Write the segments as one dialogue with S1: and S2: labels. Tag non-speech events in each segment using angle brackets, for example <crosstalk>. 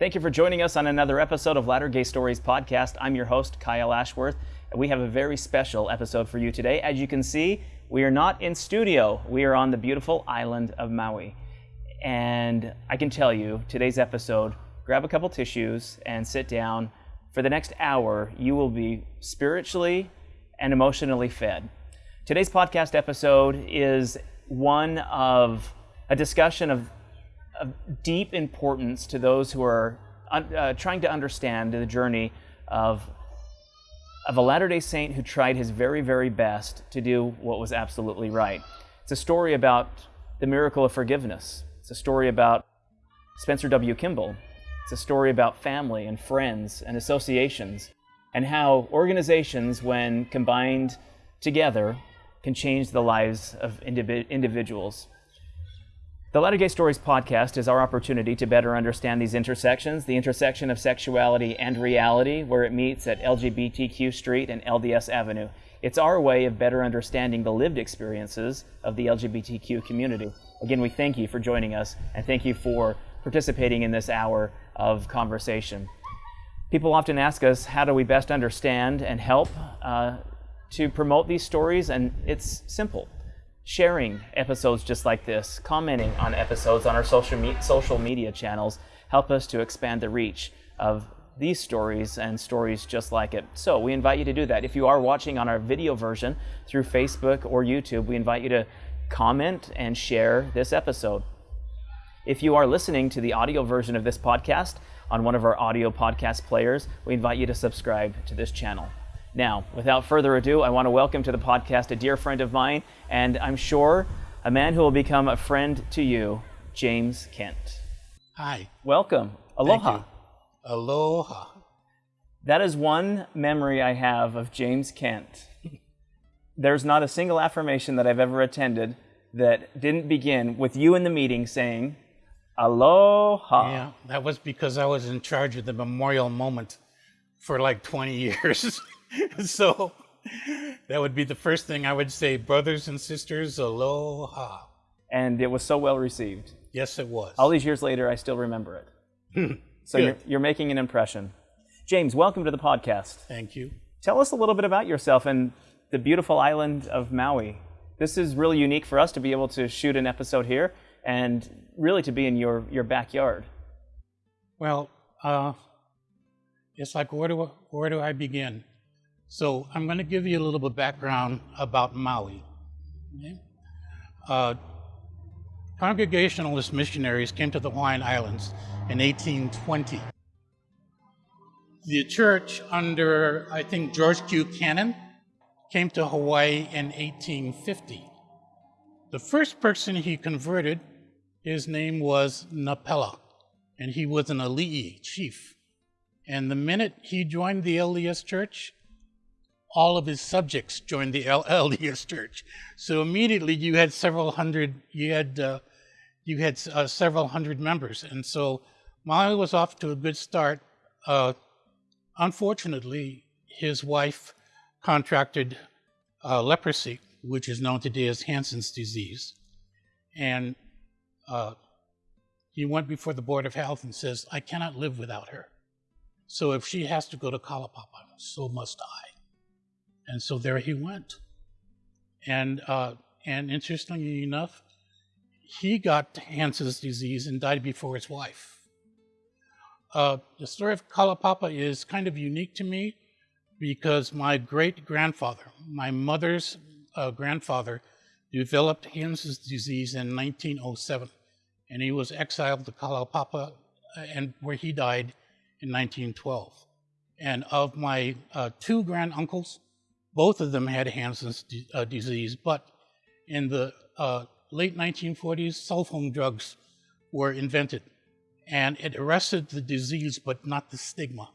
S1: Thank you for joining us on another episode of Latter Gay Stories podcast. I'm your host, Kyle Ashworth, and we have a very special episode for you today. As you can see, we are not in studio, we are on the beautiful island of Maui. And I can tell you, today's episode, grab a couple tissues and sit down. For the next hour, you will be spiritually and emotionally fed. Today's podcast episode is one of a discussion of of deep importance to those who are uh, trying to understand the journey of, of a Latter day Saint who tried his very, very best to do what was absolutely right. It's a story about the miracle of forgiveness, it's a story about Spencer W. Kimball, it's a story about family and friends and associations, and how organizations, when combined together, can change the lives of individ- individuals. The Latter Gay Stories podcast is our opportunity to better understand these intersections, the intersection of sexuality and reality, where it meets at LGBTQ Street and LDS Avenue. It's our way of better understanding the lived experiences of the LGBTQ community. Again, we thank you for joining us and thank you for participating in this hour of conversation. People often ask us, how do we best understand and help uh, to promote these stories? And it's simple sharing episodes just like this, commenting on episodes on our social, me- social media channels help us to expand the reach of these stories and stories just like it. So we invite you to do that. If you are watching on our video version through Facebook or YouTube, we invite you to comment and share this episode. If you are listening to the audio version of this podcast on one of our audio podcast players, we invite you to subscribe to this channel. Now, without further ado, I want to welcome to the podcast a dear friend of mine, and I'm sure a man who will become a friend to you, James Kent.
S2: Hi.
S1: Welcome. Aloha.
S2: Aloha.
S1: That is one memory I have of James Kent. <laughs> There's not a single affirmation that I've ever attended that didn't begin with you in the meeting saying, Aloha.
S2: Yeah, that was because I was in charge of the memorial moment for like 20 years. <laughs> <laughs> so that would be the first thing I would say, brothers and sisters, aloha.
S1: And it was so well received.
S2: Yes, it was.
S1: All these years later, I still remember it. so you're, you're making an impression. James, welcome to the podcast.
S2: Thank you.
S1: Tell us a little bit about yourself and the beautiful island of Maui. This is really unique for us to be able to shoot an episode here and really to be in your, your backyard.
S2: Well, uh, it's like where do where do I begin? So I'm going to give you a little bit of background about Maui. Okay? Uh, Congregationalist missionaries came to the Hawaiian Islands in 1820. The church under, I think, George Q. Cannon came to Hawaii in 1850. The first person he converted, his name was Napela, and he was an Ali'i chief. And the minute he joined the LDS church, all of his subjects joined the LDS <laughs> Church. So immediately you had several hundred, you had, uh, you had uh, several hundred members. And so Maui was off to a good start. Uh, unfortunately, his wife contracted uh, leprosy, which is known today as Hansen's disease. And uh, he went before the Board of Health and says, I cannot live without her. So if she has to go to Kalaupapa, so must I. And so there he went. And, uh, and interestingly enough, he got Hansen's disease and died before his wife. Uh, the story of Kalaupapa is kind of unique to me because my great grandfather, my mother's uh, grandfather, developed Hansen's disease in 1907, and he was exiled to Kalaupapa, uh, and where he died in 1912. And of my uh, two granduncles, both of them had Hansen's uh, disease, but in the uh, late 1940s, sulfone drugs were invented, and it arrested the disease, but not the stigma.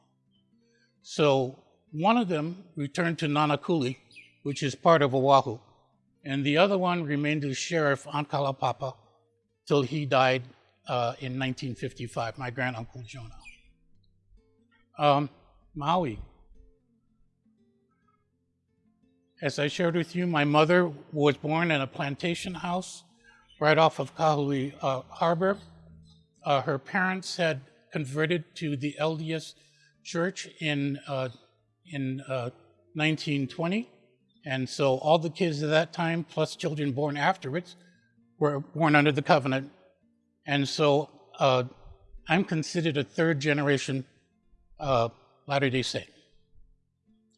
S2: So one of them returned to Nanakuli, which is part of Oahu, and the other one remained as sheriff on Kalaupapa till he died uh, in 1955, my granduncle Jonah. Um, Maui, As I shared with you, my mother was born in a plantation house right off of Kahului uh, Harbor. Uh, her parents had converted to the LDS Church in uh, in uh, 1920, and so all the kids at that time, plus children born afterwards, were born under the covenant, and so uh, I'm considered a third generation uh, Latter Day Saint,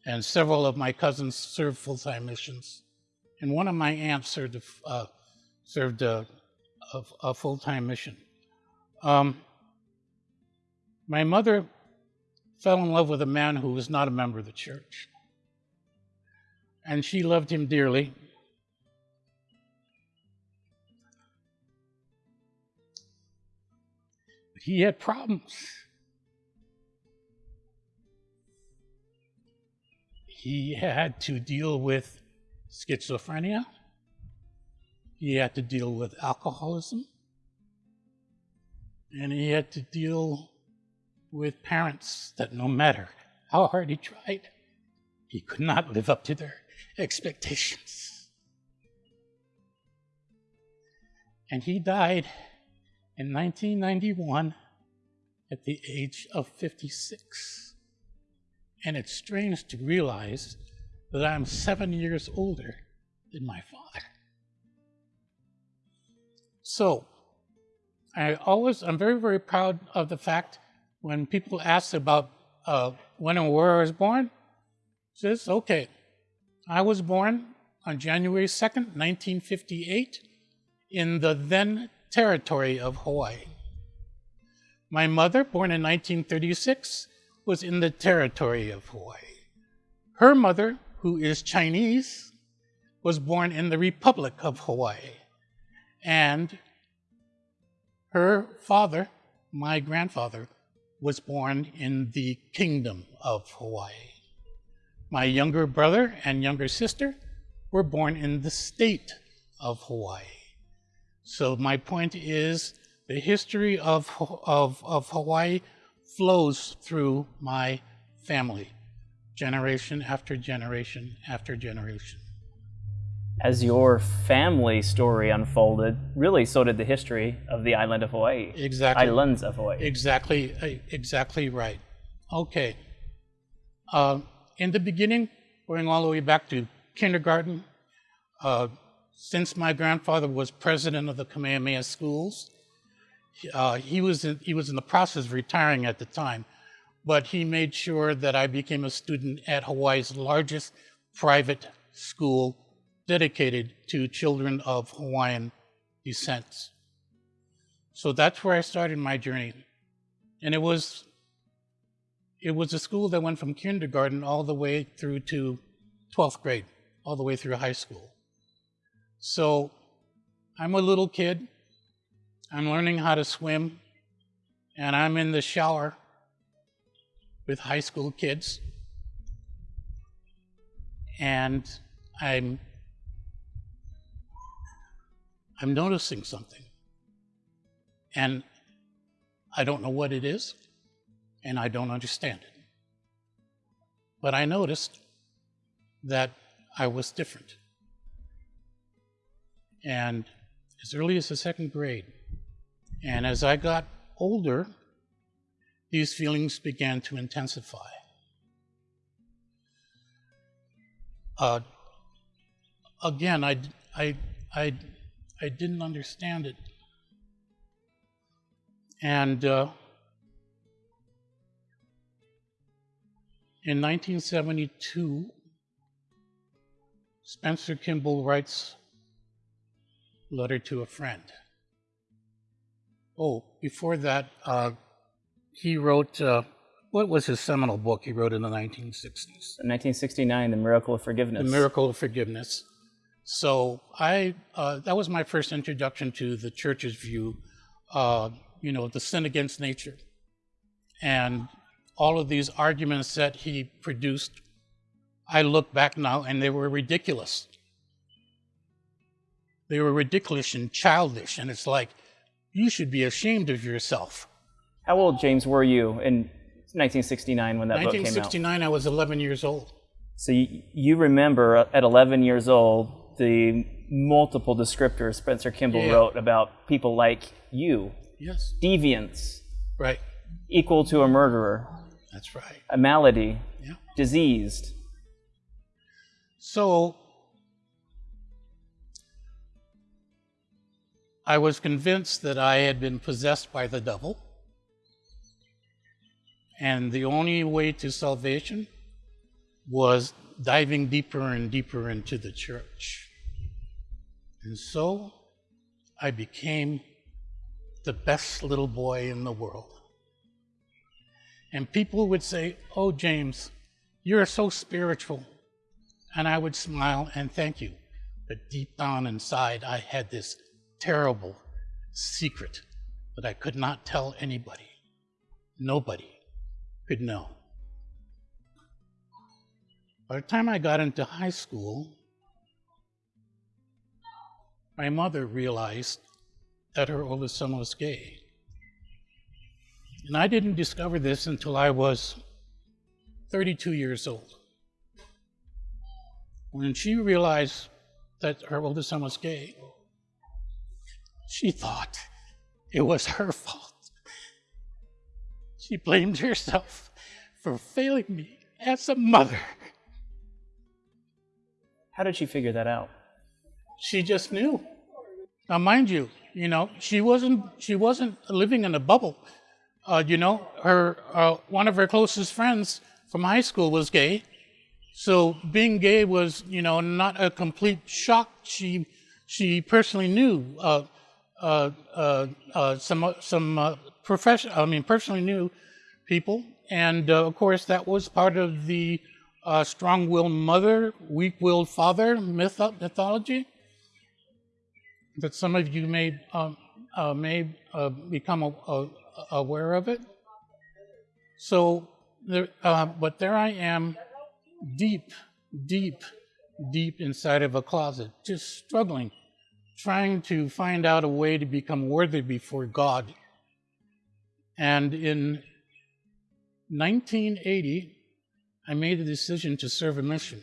S2: and several of my cousins served full time missions, and one of my aunts served uh, served a, a, a full time mission. Um, my mother fell in love with a man who was not a member of the church. And she loved him dearly. He had problems. He had to deal with schizophrenia. He had to deal with alcoholism. And he had to deal with parents that no matter how hard he tried, he could not live up to their expectations. And he died in 1991 at the age of 56. And it's strange to realize that I'm seven years older than my father. So, I always, I'm very, very proud of the fact when people ask about uh, when and where I was born, says, okay, I was born on January 2nd, 1958, in the then territory of Hawaii. My mother, born in 1936, was in the territory of Hawaii. Her mother, who is Chinese, was born in the Republic of Hawaii. And her father, my grandfather, was born in the Kingdom of Hawaii. My younger brother and younger sister were born in the state of Hawaii. So my point is the history of, of, of Hawaii flows through my family, generation after generation after generation
S1: as your family story unfolded, really so did the history of the island of Hawaii.
S2: Exactly.
S1: Islands of Hawaii.
S2: Exactly, uh, exactly right. Okay. Uh, in the beginning, going all the way back to kindergarten, uh, since my grandfather was president of the Kamehameha schools, uh, he was in, he was in the process of retiring at the time, but he made sure that I became a student at Hawaii's largest private school dedicated to children of Hawaiian descent. So that's where I started my journey. And it was it was a school that went from kindergarten all the way through to 12th grade, all the way through high school. So I'm a little kid. I'm learning how to swim, and I'm in the shower with high school kids. And I'm I'm noticing something. And I don't know what it is, and I don't understand it. But I noticed that I was different. And as early as the second grade, and as I got older, these feelings began to intensify. Uh, again, I, I, I I didn't understand it. And uh, in 1972, Spencer Kimball writes Letter to a Friend. Oh, before that, uh, he wrote, uh, what was his seminal book he wrote in the 1960s?
S1: 1969, The Miracle of Forgiveness.
S2: The Miracle of Forgiveness. So I uh, that was my first introduction to the church's view, uh, you know, the sin against nature, and all of these arguments that he produced. I look back now, and they were ridiculous. They were ridiculous and childish, and it's like you should be ashamed of yourself.
S1: How old, James, were you in 1969 when that book came out?
S2: 1969, I was 11 years old.
S1: So you, you remember uh, at 11 years old the multiple descriptors Spencer Kimball yeah. wrote about people like you.
S2: Yes.
S1: Deviants.
S2: Right.
S1: equal to a murderer,
S2: That's right.
S1: a malady,
S2: Yeah.
S1: diseased.
S2: So I was convinced that I had been possessed by the devil. And the only way to salvation was diving deeper and deeper into the church. And so I became the best little boy in the world. And people would say, Oh, James, you're so spiritual. And I would smile and thank you. But deep down inside, I had this terrible secret that I could not tell anybody. Nobody could know. By the time I got into high school, my mother realized that her oldest son was gay. And I didn't discover this until I was 32 years old. When she realized that her oldest son was gay, she thought it was her fault. She blamed herself for failing me as a mother.
S1: How did she figure that out?
S2: She just knew. Now, mind you, you know, she wasn't she wasn't living in a bubble. Uh, you know, her uh, one of her closest friends from high school was gay, so being gay was you know not a complete shock. She she personally knew uh, some some uh, profession. I mean, personally knew people, and uh, of course that was part of the uh, strong-willed mother, weak-willed father myth mythology that some of you may um, uh, may uh, become a, a, aware of it. So, there, uh, but there I am, deep, deep, deep inside of a closet, just struggling, trying to find out a way to become worthy before God. And in 1980, I made the decision to serve a mission.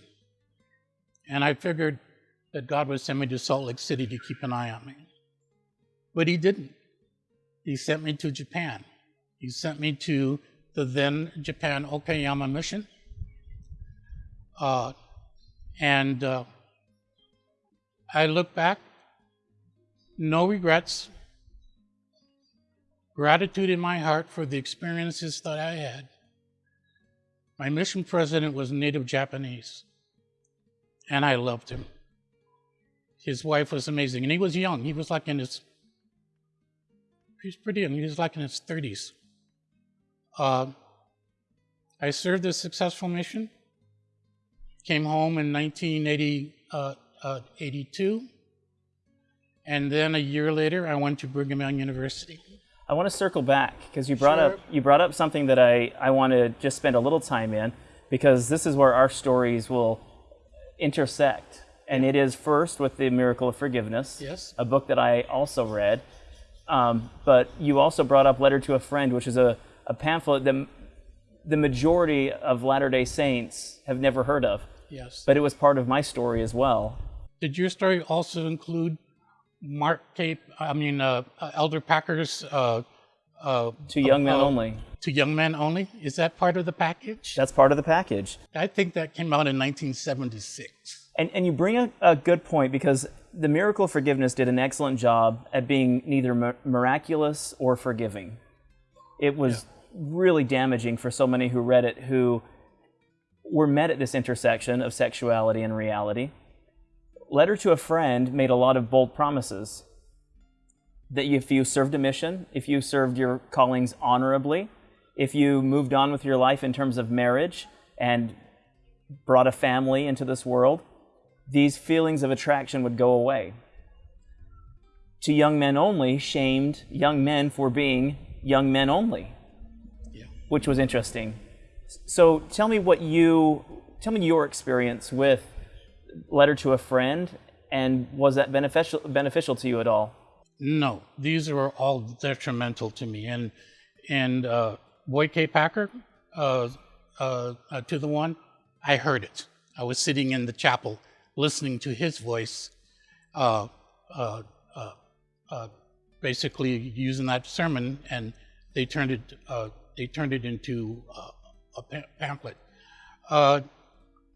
S2: And I figured that God would send me to Salt Lake City to keep an eye on me. But He didn't. He sent me to Japan. He sent me to the then Japan Okayama mission. Uh, and uh, I look back, no regrets, gratitude in my heart for the experiences that I had. My mission president was native Japanese, and I loved him. His wife was amazing, and he was young. He was like in his, he was pretty young. He was like in his 30s. Uh, I served a successful mission, came home in 1982, uh, uh, and then a year later, I went to Brigham Young University.
S1: I want to circle back because you brought
S2: Sure.
S1: up you brought up something that I, I want to just spend a little time in because this is where our stories will intersect. And it is first with the miracle of forgiveness,
S2: Yes.
S1: a book that I also read. Um, but you also brought up Letter to a Friend, which is a, a pamphlet that the majority of Latter day Saints have never heard of.
S2: Yes.
S1: But it was part of my story as well.
S2: Did your story also include Mark Cape, I mean, uh, uh, Elder Packer's uh, uh,
S1: To young men
S2: uh,
S1: only.
S2: to young men only? Is that part of the package?
S1: That's part of the package.
S2: I think that came out in 1976.
S1: And, and you bring a, a good point because the Miracle of Forgiveness did an excellent job at being neither mi- miraculous or forgiving. It was really damaging for so many who read it who were met at this intersection of sexuality and reality. Letter to a Friend made a lot of bold promises that if you served a mission, if you served your callings honorably, if you moved on with your life in terms of marriage and brought a family into this world, these feelings of attraction would go away. To young men only, shamed young men for being young men only,
S2: Yeah.
S1: which was interesting. So tell me what you tell me your experience with letter to a friend and was that beneficial beneficial to you at all?
S2: No, these were all detrimental to me. And and uh, Boyd K. Packer, uh, uh, uh, to the one, I heard it. I was sitting in the chapel listening to his voice, uh, uh, basically using that sermon and they turned it they turned it into a pa- pamphlet.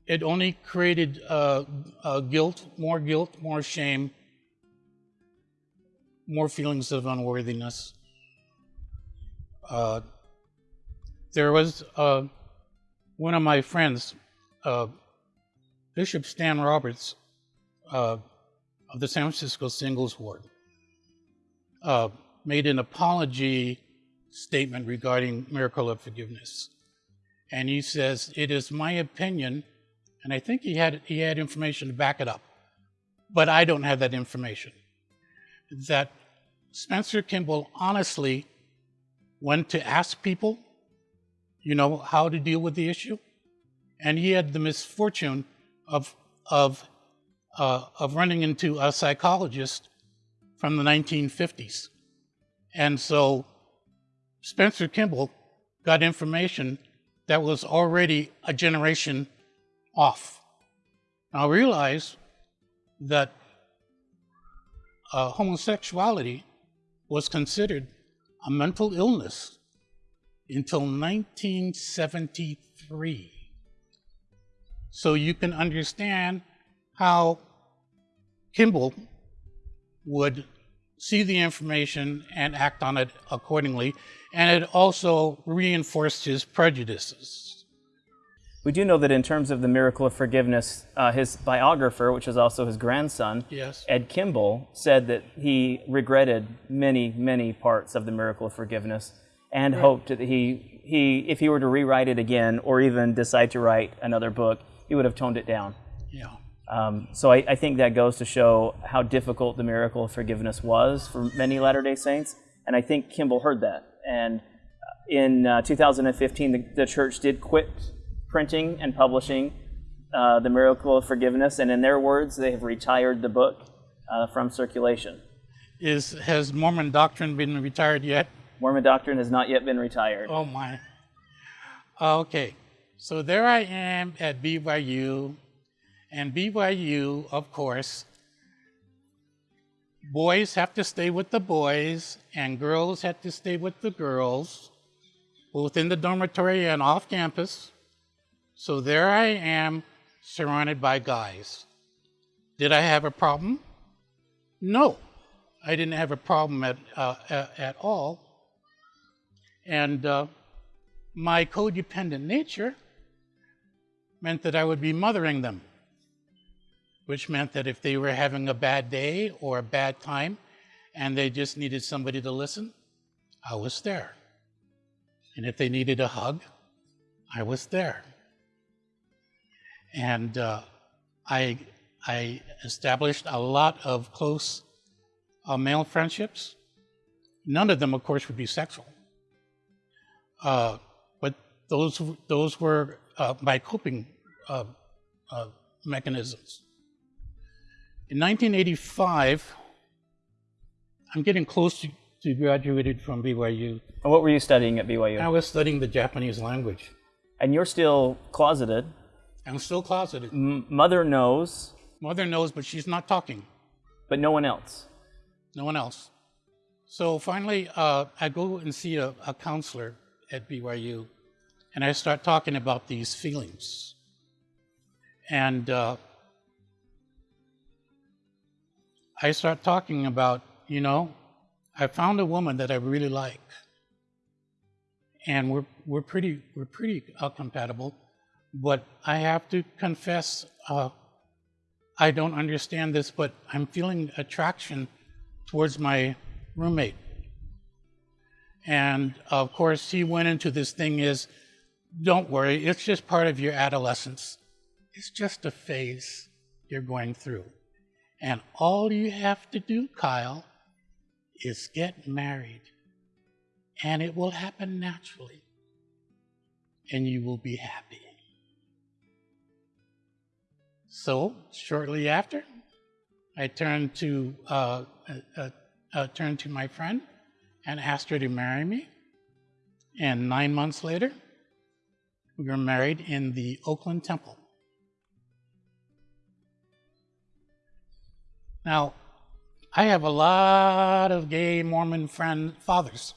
S2: It only created uh, uh, guilt, more guilt, more shame, more feelings of unworthiness. Uh, there was uh, one of my friends, uh, Bishop Stan Roberts uh, of the San Francisco Singles Ward, made an apology statement regarding miracle of forgiveness. And he says, It is my opinion, and I think he had, he had information to back it up, but I don't have that information, that Spencer Kimball honestly went to ask people, you know, how to deal with the issue. And he had the misfortune of, of, uh, of running into a psychologist from the 1950s. And so Spencer Kimball got information that was already a generation off. Now realize that uh, homosexuality was considered a mental illness until 1973. So you can understand how Kimball would see the information and act on it accordingly, and it also reinforced his prejudices.
S1: We do know that in terms of the miracle of forgiveness, uh, his biographer, which is also his grandson,
S2: Yes.
S1: Ed Kimball, said that he regretted many, many parts of the miracle of forgiveness and hoped that he, he, if he were to rewrite it again or even decide to write another book, he would have toned it down.
S2: Yeah.
S1: Um, so I, I think that goes to show how difficult the miracle of forgiveness was for many Latter day Saints. And I think Kimball heard that. And in uh, 2015, the, the church did quit printing and publishing uh, the miracle of forgiveness. And in their words, they have retired the book uh, from circulation.
S2: Is has Mormon doctrine been retired yet?
S1: Mormon doctrine has not yet been retired.
S2: Oh my. Okay. So there I am at BYU, and BYU, of course, boys have to stay with the boys, and girls have to stay with the girls, both in the dormitory and off campus. So there I am, surrounded by guys. Did I have a problem? No, I didn't have a problem at, uh, at, all. And uh, my codependent nature meant that I would be mothering them, which meant that if they were having a bad day or a bad time and they just needed somebody to listen, I was there. And if they needed a hug, I was there. And uh, I, I established a lot of close uh, male friendships. None of them, of course, would be sexual. Uh, but those those were uh, my coping uh, uh, mechanisms. In 1985, I'm getting close to, to graduated from BYU.
S1: And what were you studying at BYU?
S2: I was studying the Japanese language.
S1: And you're still closeted.
S2: I'm still closeted.
S1: M- mother knows,
S2: Mother knows, but she's not talking.
S1: but no one else.
S2: No one else. So finally, uh, I go and see a, a counselor at BYU, and I start talking about these feelings. And uh, I start talking about, you know, I found a woman that I really like, and we're we're pretty we're pretty uh, compatible, but I have to confess, uh, I don't understand this, but I'm feeling attraction towards my roommate. And of course, he went into this thing is, don't worry, it's just part of your adolescence. It's just a phase you're going through. And all you have to do, Kyle, is get married. And it will happen naturally. And you will be happy. So, shortly after, I turned to, uh, uh, uh, turned to my friend and asked her to marry me. And nine months later, we were married in the Oakland Temple. Now, I have a lot of gay Mormon friend fathers.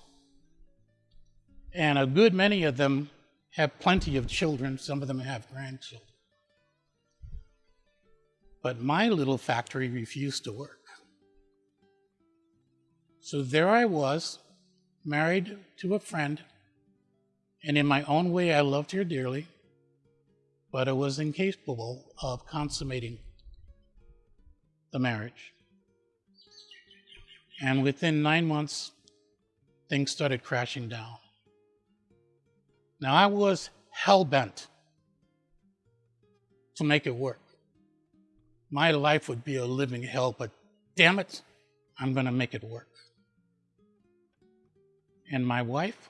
S2: And a good many of them have plenty of children, some of them have grandchildren. But my little factory refused to work. So there I was, married to a friend, and in my own way I loved her dearly, but I was incapable of consummating the marriage. And within nine months, things started crashing down. Now, I was hell bent to make it work. My life would be a living hell, but damn it, I'm going to make it work. And my wife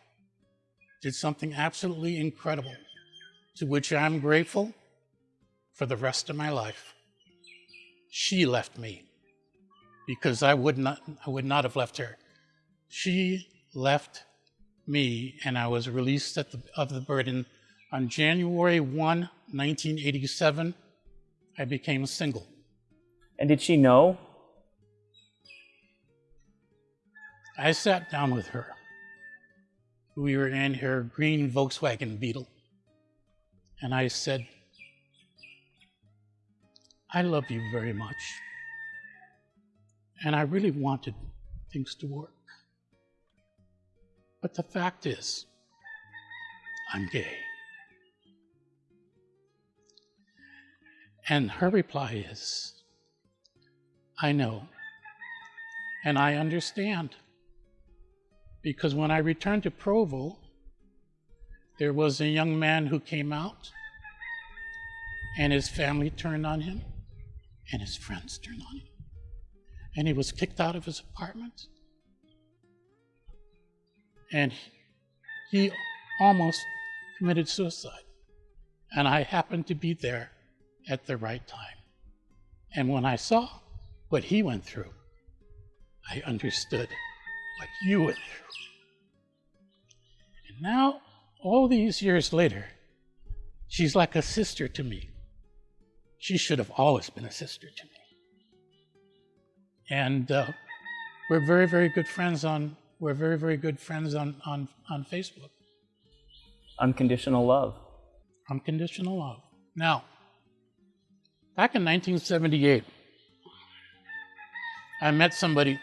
S2: did something absolutely incredible, to which I'm grateful for the rest of my life. She left me because I would not, I would not have left her. She left me, and I was released the, of the burden on January 1, 1987. I became single.
S1: And did she know?
S2: I sat down with her. We were in her green Volkswagen Beetle. And I said, I love you very much. And I really wanted things to work. But the fact is, I'm gay. And her reply is, I know. And I understand. Because when I returned to Provo, there was a young man who came out, and his family turned on him, and his friends turned on him. And he was kicked out of his apartment and he almost committed suicide. And I happened to be there at the right time. And when I saw what he went through, I understood what you went through. And now, all these years later, she's like a sister to me. She should have always been a sister to me. And uh, we're very, very good friends on we're very, very good friends on, on, on Facebook.
S1: Unconditional love.
S2: Unconditional love. Now, back in 1978, I met somebody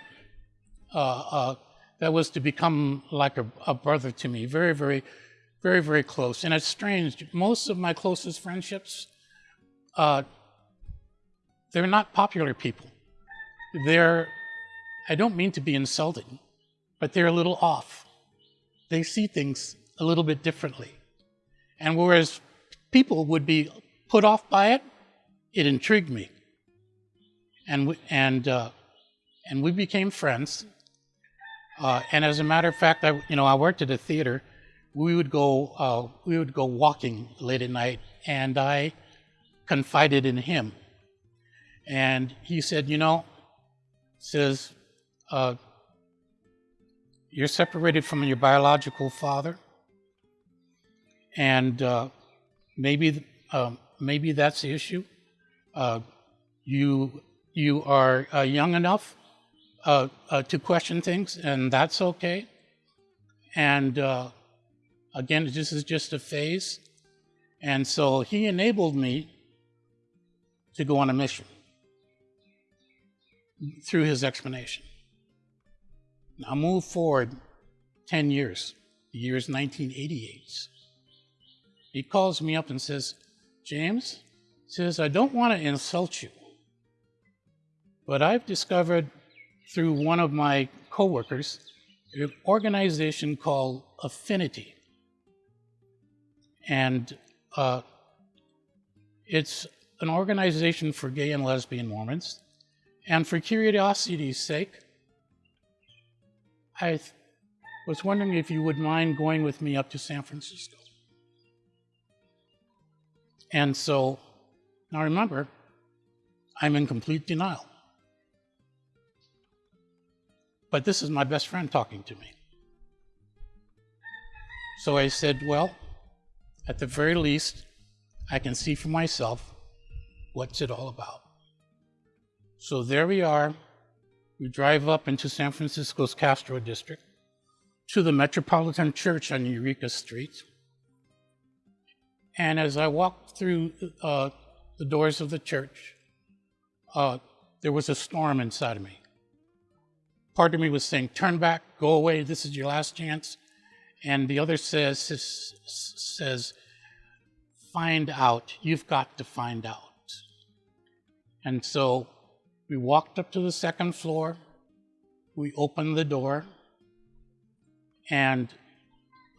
S2: uh, uh, that was to become like a, a, brother to me, very, very, very, very close. And it's strange. Most of my closest friendships, uh, they're not popular people. They're, I don't mean to be insulting, but they're a little off. They see things a little bit differently. And whereas people would be put off by it, it intrigued me. And and uh, and we became friends. Uh, and as a matter of fact, I you know I worked at a theater. We would go uh, we would go walking late at night, and I confided in him. And he said, you know, says uh, you're separated from your biological father, and uh, maybe uh, maybe that's the issue. Uh, you you are uh, young enough uh, uh, to question things, and that's okay. And uh, again, this is just a phase, and so he enabled me to go on a mission through his explanation. Now move forward 10 years, the year is 1988. He calls me up and says, James, says, I don't want to insult you, but I've discovered through one of my coworkers an organization called Affinity. And uh, it's an organization for gay and lesbian Mormons. And for curiosity's sake, I was wondering if you would mind going with me up to San Francisco. And so, now remember, I'm in complete denial. But this is my best friend talking to me. So I said, well, at the very least, I can see for myself what's it all about. So there we are we drive up into San Francisco's Castro district, to the Metropolitan Church on Eureka Street. And as I walked through uh, the doors of the church, uh, there was a storm inside of me. Part of me was saying, Turn back, go away, this is your last chance. And the other says, says Find out, you've got to find out. And so we walked up to the second floor, we opened the door, and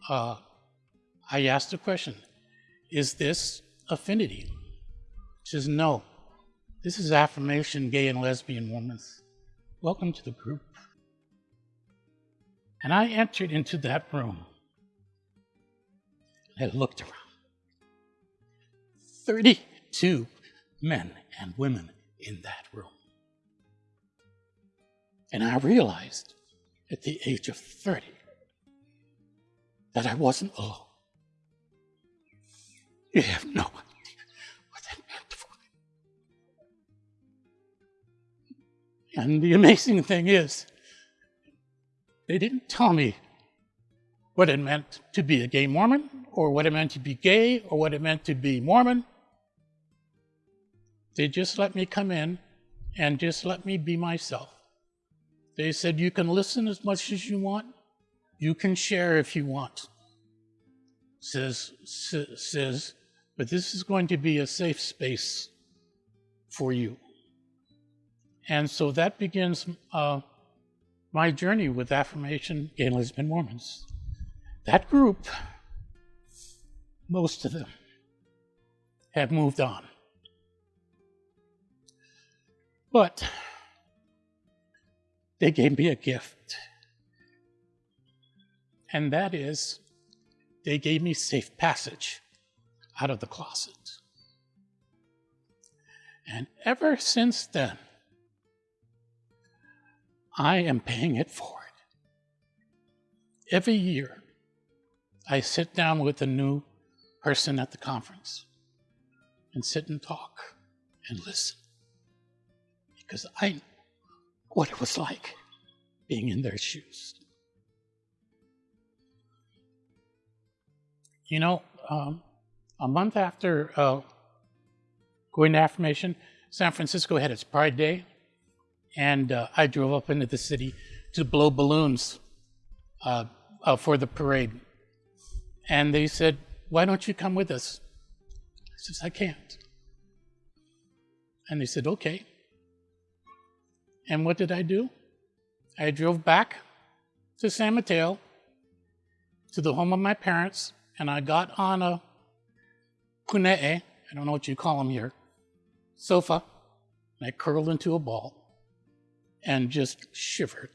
S2: uh, I asked a question Is this affinity? She says, No. This is affirmation, gay and lesbian women. Welcome to the group. And I entered into that room. I looked around. 32 men and women in that room. And I realized at the age of 30 that I wasn't alone. You have no idea what that meant for me. And the amazing thing is, they didn't tell me what it meant to be a gay Mormon, or what it meant to be gay, or what it meant to be Mormon. They just let me come in and just let me be myself. They said, You can listen as much as you want, you can share if you want. Says, says, but this is going to be a safe space for you. And so that begins uh, my journey with Affirmation Gay and Lesbian Mormons. That group, most of them, have moved on. But they gave me a gift. And that is, they gave me safe passage out of the closet. And ever since then, I am paying it forward. Every year, I sit down with a new person at the conference and sit and talk and listen because I know what it was like being in their shoes. You know, um, a month after uh, going to affirmation, San Francisco had its Pride Day, and uh, I drove up into the city to blow balloons uh, uh for the parade. And they said, Why don't you come with us? I said, I can't. And they said, Okay. And what did I do? I drove back to San Mateo, to the home of my parents, and I got on a pune'e, I don't know what you call them here, sofa, and I curled into a ball and just shivered.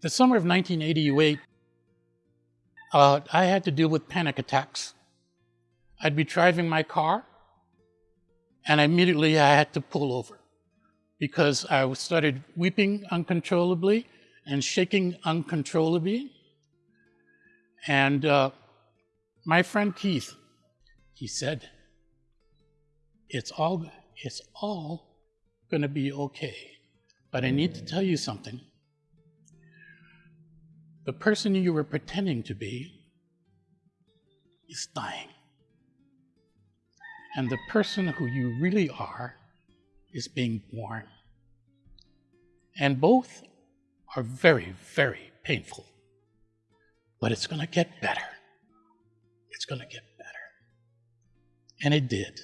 S2: The summer of 1988, uh, I had to deal with panic attacks. I'd be driving my car, and immediately I had to pull over because I started weeping uncontrollably and shaking uncontrollably. And uh, my friend Keith, he said, "It's all, it's all going to be okay." But I need to tell you something. The person you were pretending to be is dying. And the person who you really are is being born. And both are very, very painful. But it's going to get better. It's going to get better. And it did.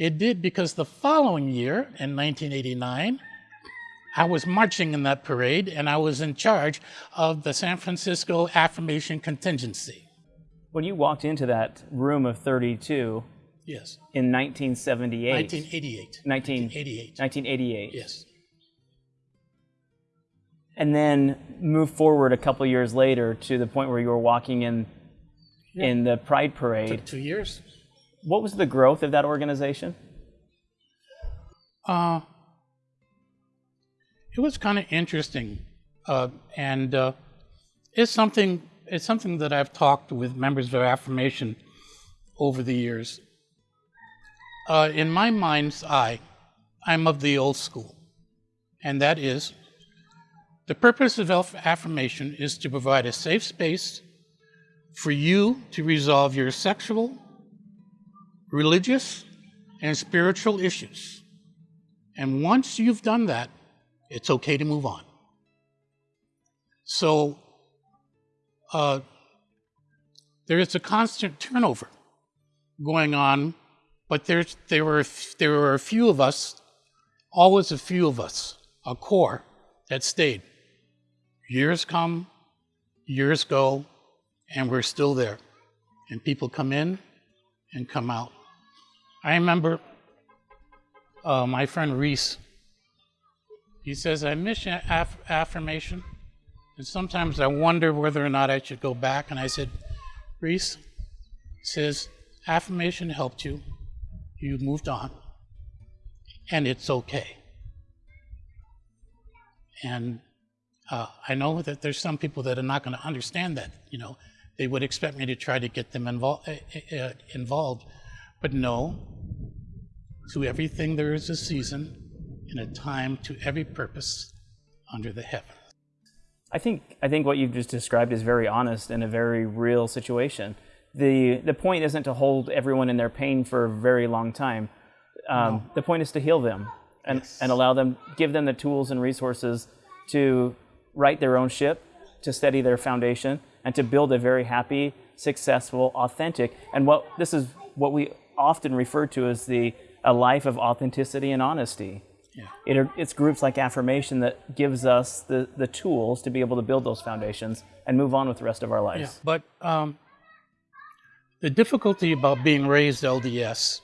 S2: It did because the following year, in 1989, I was marching in that parade and I was in charge of the San Francisco Affirmation Contingency.
S1: When you walked into that room of 32,
S2: Yes.
S1: In 1978.
S2: 1988. 1988.
S1: 1988.
S2: Yes.
S1: And then move forward a couple years later to the point where you were walking in yeah. in the Pride Parade.
S2: Took two years.
S1: What was the growth of that organization?
S2: Uh, it was kind of interesting, uh, and uh, it's something. It's something that I've talked with members of Affirmation over the years. Uh, in my mind's eye, I'm of the old school, and that is The purpose of affirmation is to provide a safe space for you to resolve your sexual, religious, and spiritual issues. And once you've done that, it's okay to move on. So uh, there is a constant turnover going on, but there's, there, were, there were a few of us, always a few of us, a core that stayed. Years come, years go, and we're still there. And people come in and come out. I remember uh, my friend Reese. He says, I miss aff- affirmation, and sometimes I wonder whether or not I should go back. And I said, Reese says, affirmation helped you, you moved on, and it's okay. And uh, I know that there's some people that are not going to understand that. You know, they would expect me to try to get them invol- uh, uh, involved. But no, to everything there is a season and a time to every purpose under the heaven.
S1: I think, I think what you've just described is very honest and a very real situation. The, the point isn't to hold everyone in their pain for a very long time. Um, no. The point is to heal them and, yes. and allow them, give them the tools and resources to right their own ship, to steady their foundation, and to build a very happy, successful, authentic, and what this is what we often referred to as the a life of authenticity and honesty. Yeah. It, it's groups like Affirmation that gives us the, the tools to be able to build those foundations and move on with the rest of our lives.
S2: Yeah, but um, the difficulty about being raised LDS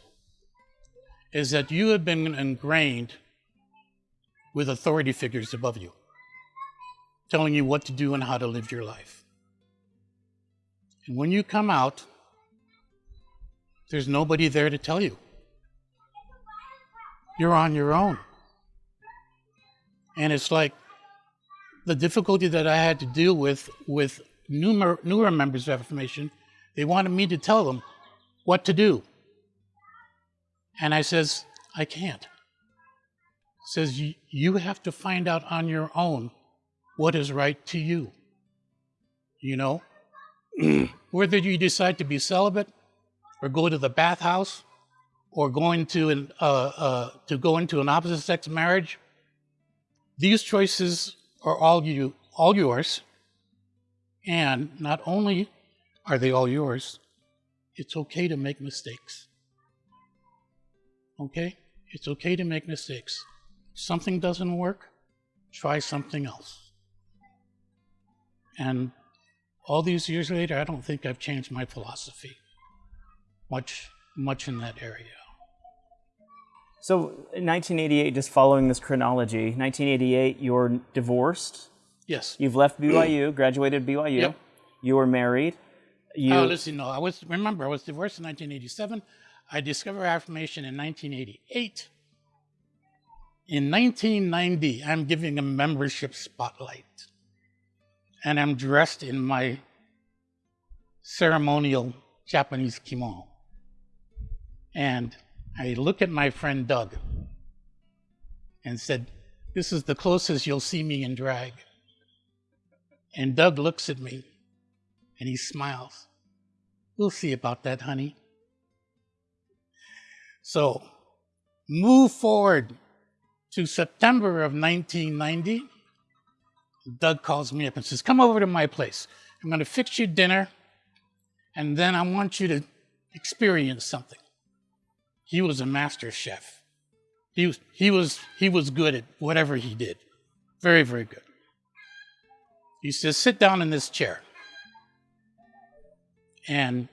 S2: is that you have been ingrained with authority figures above you telling you what to do and how to live your life. And when you come out, there's nobody there to tell you. You're on your own. And it's like the difficulty that I had to deal with with newer, newer members of Affirmation, they wanted me to tell them what to do. And I says, I can't. says, you have to find out on your own what is right to you. You know, <clears throat> whether you decide to be celibate or go to the bathhouse or going to an, uh, uh, to go into an opposite sex marriage, these choices are all you all yours. And not only are they all yours, it's okay to make mistakes. Okay? It's okay to make mistakes. Something doesn't work, try something else. And all these years later, I don't think I've changed my philosophy much, much in that area.
S1: So, in 1988, just following this chronology, 1988, you're divorced.
S2: Yes.
S1: You've left BYU, <clears throat> graduated BYU. Yep. You were married.
S2: You... Oh, listen, no, I was. Remember, I was divorced in 1987. I discovered affirmation in 1988. In 1990, I'm giving a membership spotlight and I'm dressed in my ceremonial Japanese kimono. And I look at my friend Doug and said, This is the closest you'll see me in drag. And Doug looks at me and he smiles. We'll see about that, honey. So, move forward to September of 1990. Doug calls me up and says, Come over to my place. I'm going to fix you dinner, and then I want you to experience something. He was a master chef. He was, he was, he was good at whatever he did. Very, very good. He says, Sit down in this chair. And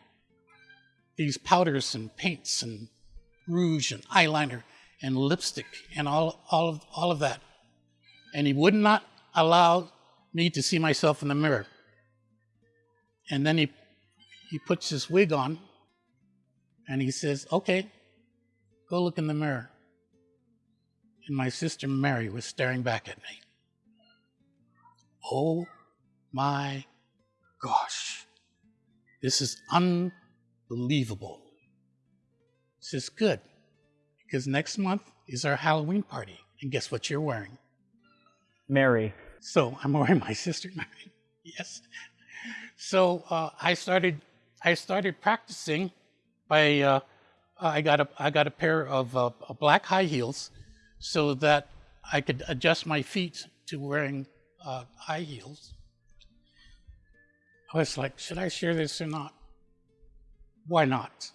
S2: these powders and paints and rouge and eyeliner and lipstick and all, all, of, all of that. And he would not allow me to see myself in the mirror. And then he, he puts his wig on and he says, Okay, go look in the mirror. And my sister Mary was staring back at me. Oh my gosh, this is unbelievable. This is good because next month is our Halloween party. And guess what you're wearing?
S1: Mary.
S2: So I'm wearing my sister Mary. <laughs> yes. So uh, I started I started practicing by uh, I got a I got a pair of uh, black high heels so that I could adjust my feet to wearing uh, high heels. I was like, should I share this or not? Why not?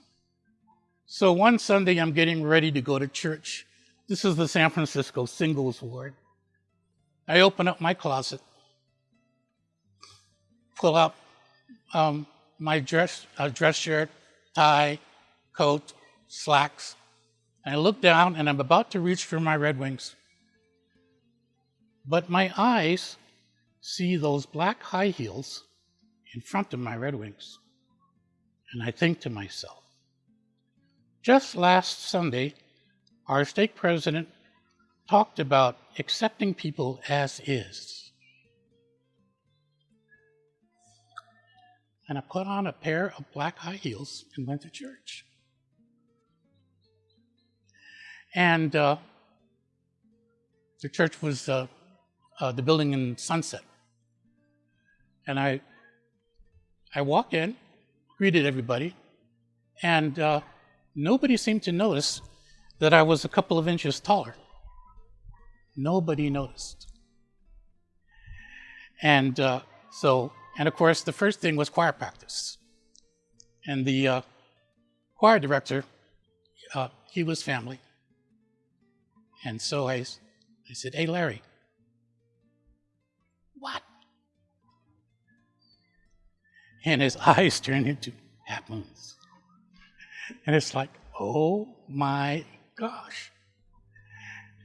S2: So one Sunday, I'm getting ready to go to church. This is the San Francisco singles ward. I open up my closet, pull out um, my dress, uh, dress shirt, tie, coat, slacks, and I look down and I'm about to reach for my Red Wings. But my eyes see those black high heels in front of my Red Wings. And I think to myself, just last Sunday, our stake president talked about accepting people as is. And I put on a pair of black high heels and went to church. And uh, the church was uh, uh, the building in Sunset. And I, I walked in, greeted everybody, and uh, nobody seemed to notice that I was a couple of inches taller. Nobody noticed. And uh, so, and of course, the first thing was choir practice. And the uh, choir director, he was family. And so I, I said, Hey, Larry. What? And his <laughs> eyes turned into half moons. And it's like, oh my gosh.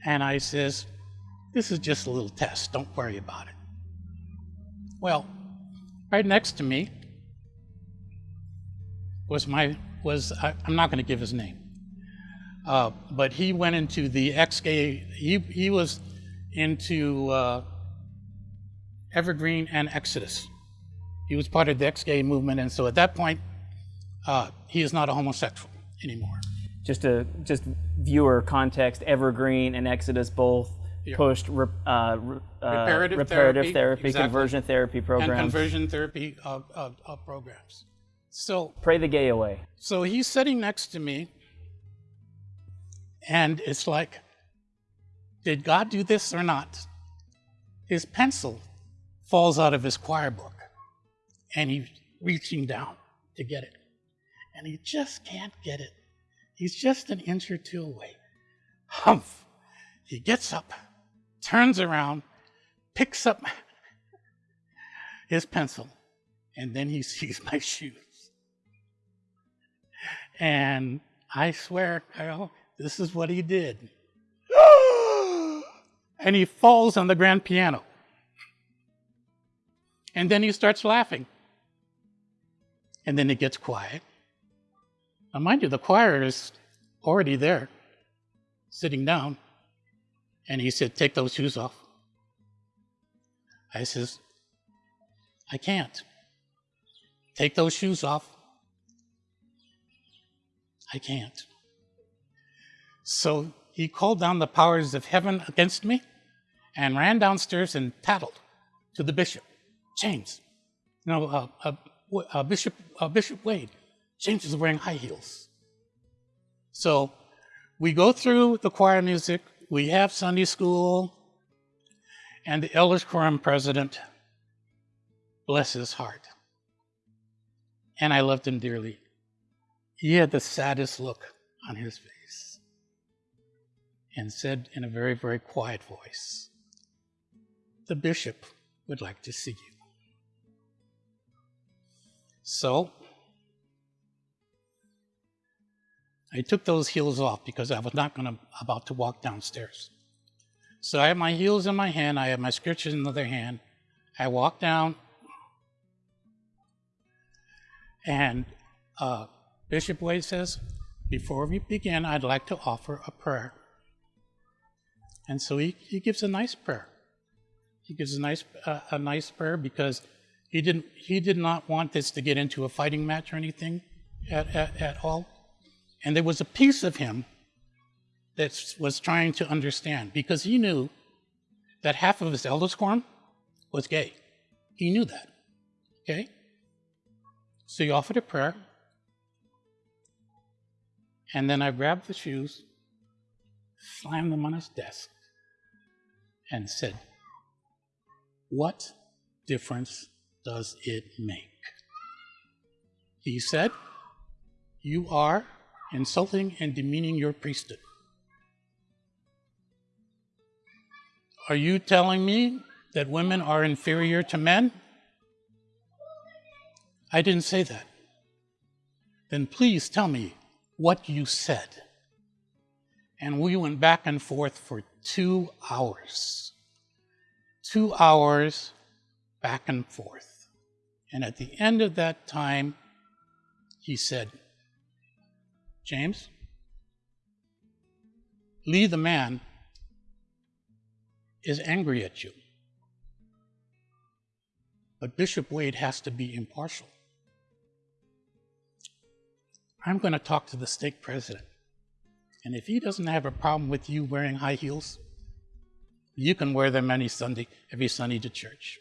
S2: And I says, this is just a little test. Don't worry about it. Well, right next to me was my was I, am not going to give his name, uh, but he went into the ex-gay. He he was into uh, Evergreen and Exodus. He was part of the ex-gay movement, and so at that point, uh, he is not a homosexual anymore.
S1: Just a just viewer context: Evergreen and Exodus both yeah. pushed uh, uh,
S2: reparative,
S1: reparative, therapy,
S2: therapy
S1: exactly. conversion therapy programs,
S2: and conversion therapy uh, uh, uh, programs. So
S1: pray the gay away.
S2: So he's sitting next to me, and it's like, did God do this or not? His pencil falls out of his choir book, and he's reaching down to get it and he just can't get it. He's just an inch or two away. Humph! He gets up, turns around, picks up his pencil, and then he <laughs> sees my shoes. And I swear, Kyle, this is what he did. <gasps> and he falls on the grand piano. And then he starts laughing. And then it gets quiet. Now, mind you, the choir is already there, sitting down. And he said, Take those shoes off. I says, I can't. Take those shoes off. I can't. So he called down the powers of heaven against me and ran downstairs and tattled to the bishop, James. No, uh, uh, uh, Bishop, uh, Bishop Wade. James is wearing high heels. So we go through the choir music, we have Sunday school, and the elders quorum president, bless his heart. And I loved him dearly. He had the saddest look on his face and said in a very, very quiet voice, The bishop would like to see you. So I took those heels off because I was not going to about to walk downstairs. So I have my heels in my hand, I have my scriptures in the other hand. I walk down, and uh, Bishop Wade says, Before we begin, I'd like to offer a prayer. And so he, he gives a nice prayer. He gives a nice, uh, a nice prayer because he, didn't, he did not want this to get into a fighting match or anything at, at, at all. And there was a piece of him that was trying to understand because he knew that half of his elders quorum was gay. He knew that. Okay? So he offered a prayer. And then I grabbed the shoes, slammed them on his desk, and said, What difference does it make? He said, You are insulting and demeaning your priesthood. Are you telling me that women are inferior to men? I didn't say that. Then please tell me what you said. And we went back and forth for two hours. Two hours back and forth. And at the end of that time, he said, James, Lee the man is angry at you. But Bishop Wade has to be impartial. I'm going to talk to the stake president. And if he doesn't have a problem with you wearing high heels, you can wear them any Sunday, every Sunday to church.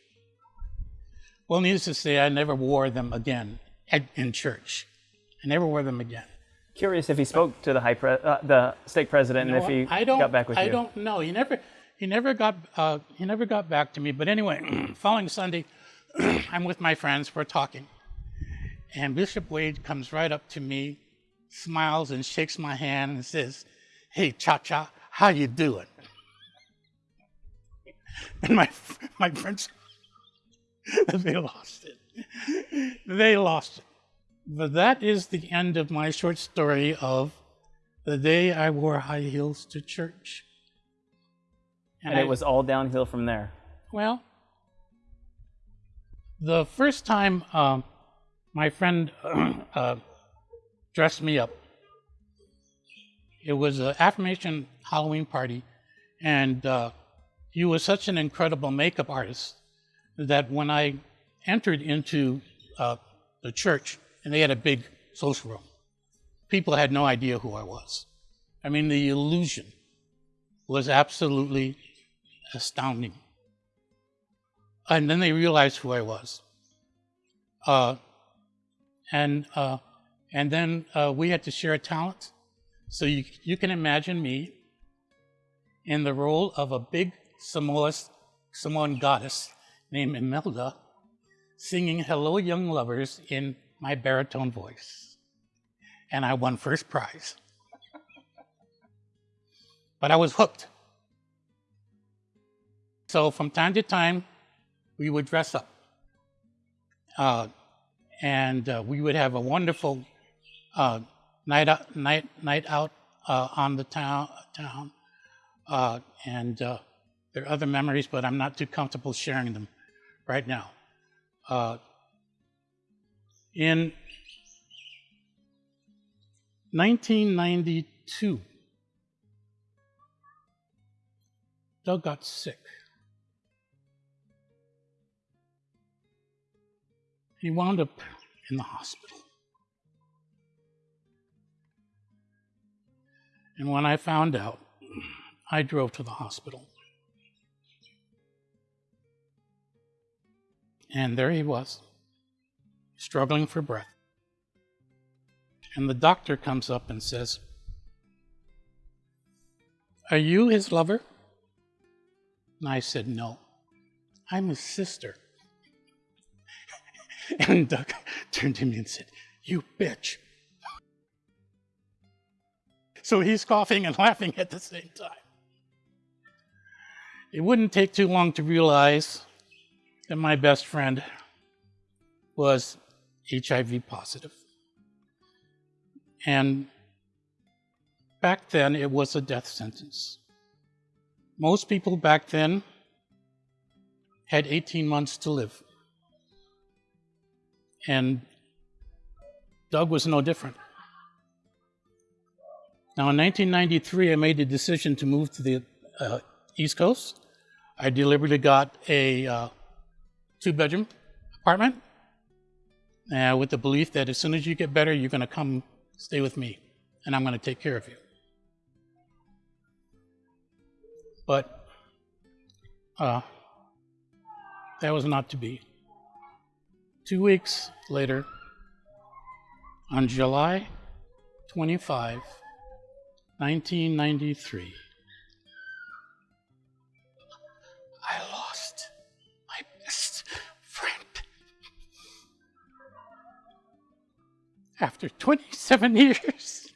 S2: Well, needless to say, I never wore them again in church. I never wore them again.
S1: Curious if he spoke to the high pre- uh, the stake president and if he
S2: I don't,
S1: got back with
S2: I
S1: you.
S2: I don't know. He never he never got uh, he never got back to me. But anyway, <clears throat> following Sunday, <clears throat> I'm with my friends. We're talking, and Bishop Wade comes right up to me, smiles and shakes my hand and says, "Hey, Cha Cha, how you doing?" <laughs> And my my friends, <laughs> they lost it. They lost it. But that is the end of my short story of the day I wore high heels to church.
S1: And, and it I, was all downhill from there.
S2: Well, the first time uh, my friend <clears throat> uh, dressed me up, it was an affirmation Halloween party, and uh, he was such an incredible makeup artist that when I entered into uh, the church, and they had a big social room, people had no idea who I was. I mean, the illusion was absolutely astounding. And then they realized who I was. Uh, and, uh, and then uh, we had to share a talent. So you, you can imagine me in the role of a big Samoas, Samoan goddess named Imelda singing Hello Young Lovers in my baritone voice. And I won first prize. but I was hooked. So from time to time, we would dress up. Uh, and uh, we would have a wonderful uh, night out, night, night out uh, on the town. town. Uh, and uh, there are other memories, but I'm not too comfortable sharing them right now. in 1992, Doug got sick. He wound up in the hospital. And when I found out, I drove to the hospital. And there he was, struggling for breath. And the doctor comes up and says, Are you his lover? And I said, No, I'm his sister. <laughs> And Doug <laughs> turned to me and said, You bitch. So he's coughing and <laughs> laughing at the same time. It wouldn't take too long to realize that my best friend was HIV positive. And back then, it was a death sentence. Most people back then had 18 months to live. And Doug was no different. Now, in 1993, I made the decision to move to the uh, East Coast. I deliberately got a uh, two bedroom apartment uh, with the belief that as soon as you get better, you're going to come stay with me and I'm going to take care of you. But uh, that was not to be. Two weeks later, on July 25, 1993, I lost my best friend. After 27 years,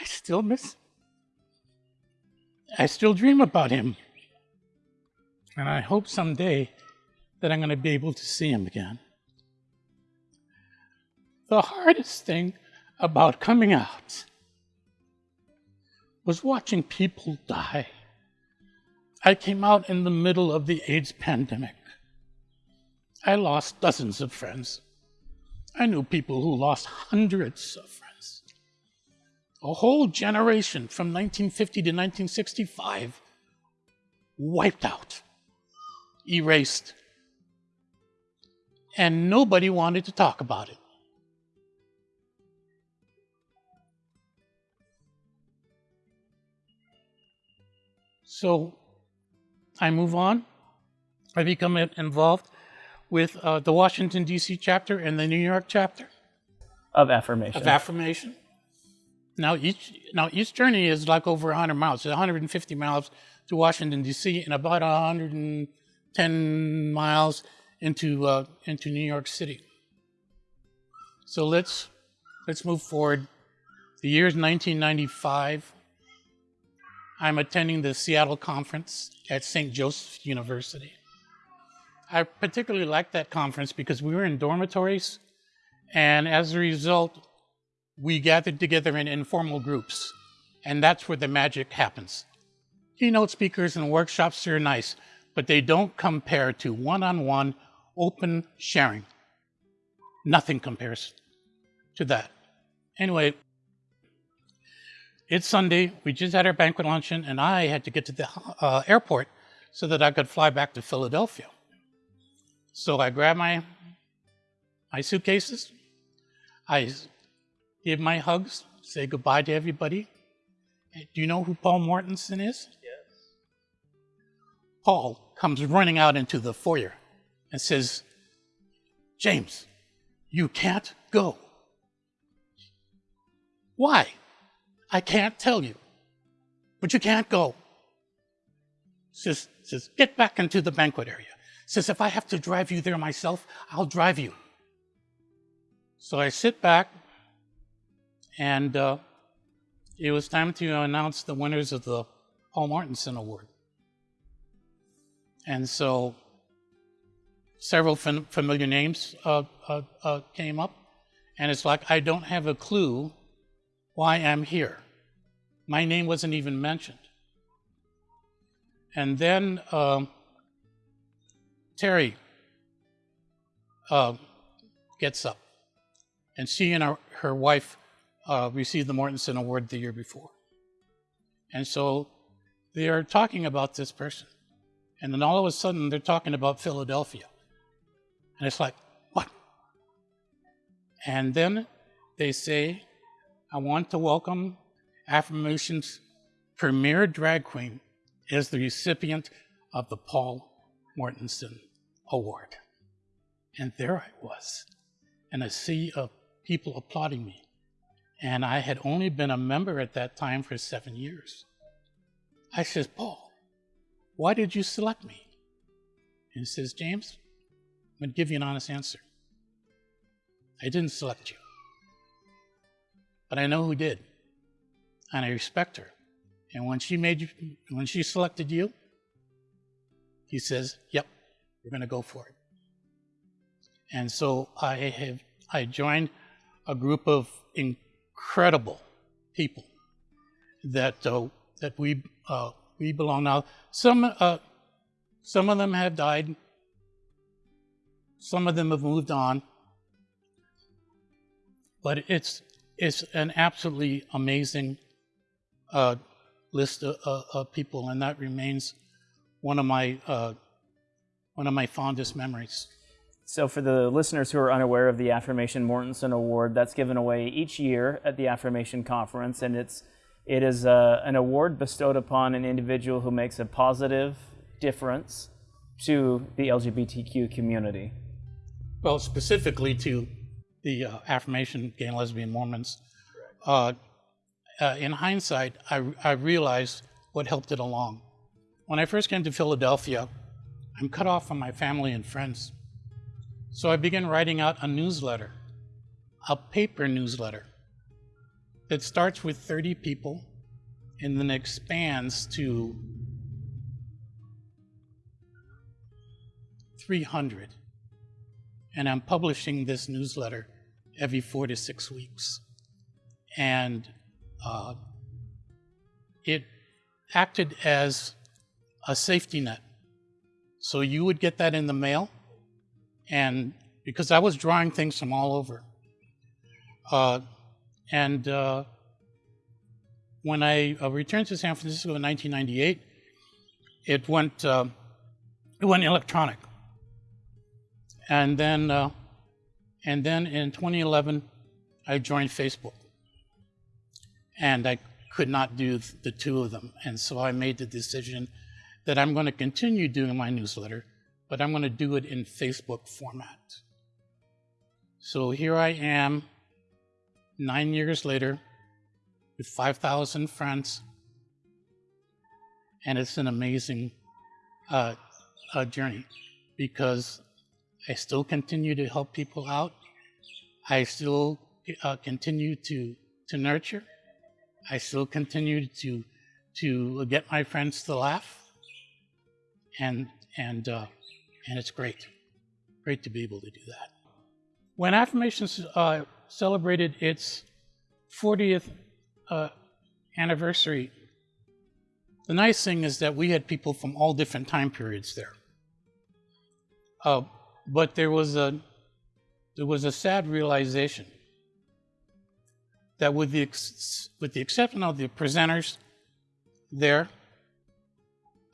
S2: I still miss him. I still dream about him. And I hope someday that I'm going to be able to see him again. The hardest thing about coming out was watching people die. I came out in the middle of the AIDS pandemic. I lost dozens of friends. I knew people who lost hundreds of friends. A whole generation from 1950 to 1965 wiped out, erased, and nobody wanted to talk about it. So I move on. I become involved with uh, the Washington, D.C. chapter and the New York chapter
S1: Of affirmation.
S2: of affirmation. Now each now each journey is like over 100 miles. It's 150 miles to Washington D.C. and about 110 miles into uh, into New York City. So let's let's move forward. The year is 1995. I'm attending the Seattle conference at St. Joseph's University. I particularly liked that conference because we were in dormitories, and as a result, we gathered together in informal groups, and that's where the magic happens. Keynote speakers and workshops are nice, but they don't compare to one on one open sharing. Nothing compares to that. Anyway, it's Sunday. We just had our banquet luncheon, and I had to get to the uh, airport so that I could fly back to Philadelphia. So I grabbed my my suitcases. I give my hugs, say goodbye to everybody. Do you know who Paul Mortensen is? Yes. Paul comes running out into the foyer and says, James, you can't go. Why? I can't tell you, but you can't go. Says, says, get back into the banquet area. Says, if I have to drive you there myself, I'll drive you. So I sit back, and uh, it was time to announce the winners of the Paul Mortensen Award. And so several fam- familiar names uh, uh, uh, came up, and it's like, I don't have a clue why I'm here. My name wasn't even mentioned. And then um, Terry uh, gets up, and she and her, her wife uh, received the Mortensen Award the year before. And so they are talking about this person. And then all of a sudden, they're talking about Philadelphia. And it's like, what? And then they say, I want to welcome Affirmation's premier drag queen as the recipient of the Paul Mortensen Award. And there I was, in a sea of people applauding me. And I had only been a member at that time for seven years. I says, Paul, why did you select me? And he says, James, I'm going to give you an honest answer. I didn't select you, but I know who did, and I respect her. And when she made you, when she selected you, he says, "Yep, we're going to go for it." And so I have I joined a group of incredible people that uh, that we uh, we belong now. Some uh, some of them have died. Some of them have moved on. But it's it's an absolutely amazing uh, list of, of, people, and that remains one of my uh, one of my fondest memories.
S1: So, for the listeners who are unaware of the Affirmation Mortensen Award, that's given away each year at the Affirmation Conference, and it's it is uh, an award bestowed upon an individual who makes a positive difference to the LGBTQ community?
S2: Well, specifically to the uh, affirmation gay and lesbian Mormons. Uh, uh, in hindsight, I, I realized what helped it along. When I first came to Philadelphia, I'm cut off from my family and friends. So I began writing out a newsletter, a paper newsletter that starts with 30 people and then expands to 300. And I'm publishing this newsletter every four to six weeks. And uh, it acted as a safety net. So you would get that in the mail, and because I was drawing things from all over. Uh, and uh, when I uh, returned to San Francisco in 1998, it went uh, it went electronic. And then uh, and then in 2011, I joined Facebook. And I could not do the two of them, and so I made the decision that I'm going to continue doing my newsletter, but I'm going to do it in Facebook format. So here I am, nine years later, with 5,000 friends, and it's an amazing uh, uh, journey because I still continue to help people out. I still uh, continue to, to nurture. I still continue to, to get my friends to laugh and and uh, and it's great, great to be able to do that. When Affirmations uh, celebrated its 40th uh, anniversary, the nice thing is that we had people from all different time periods there. Uh, but there was a there was a sad realization that with the with the exception of the presenters there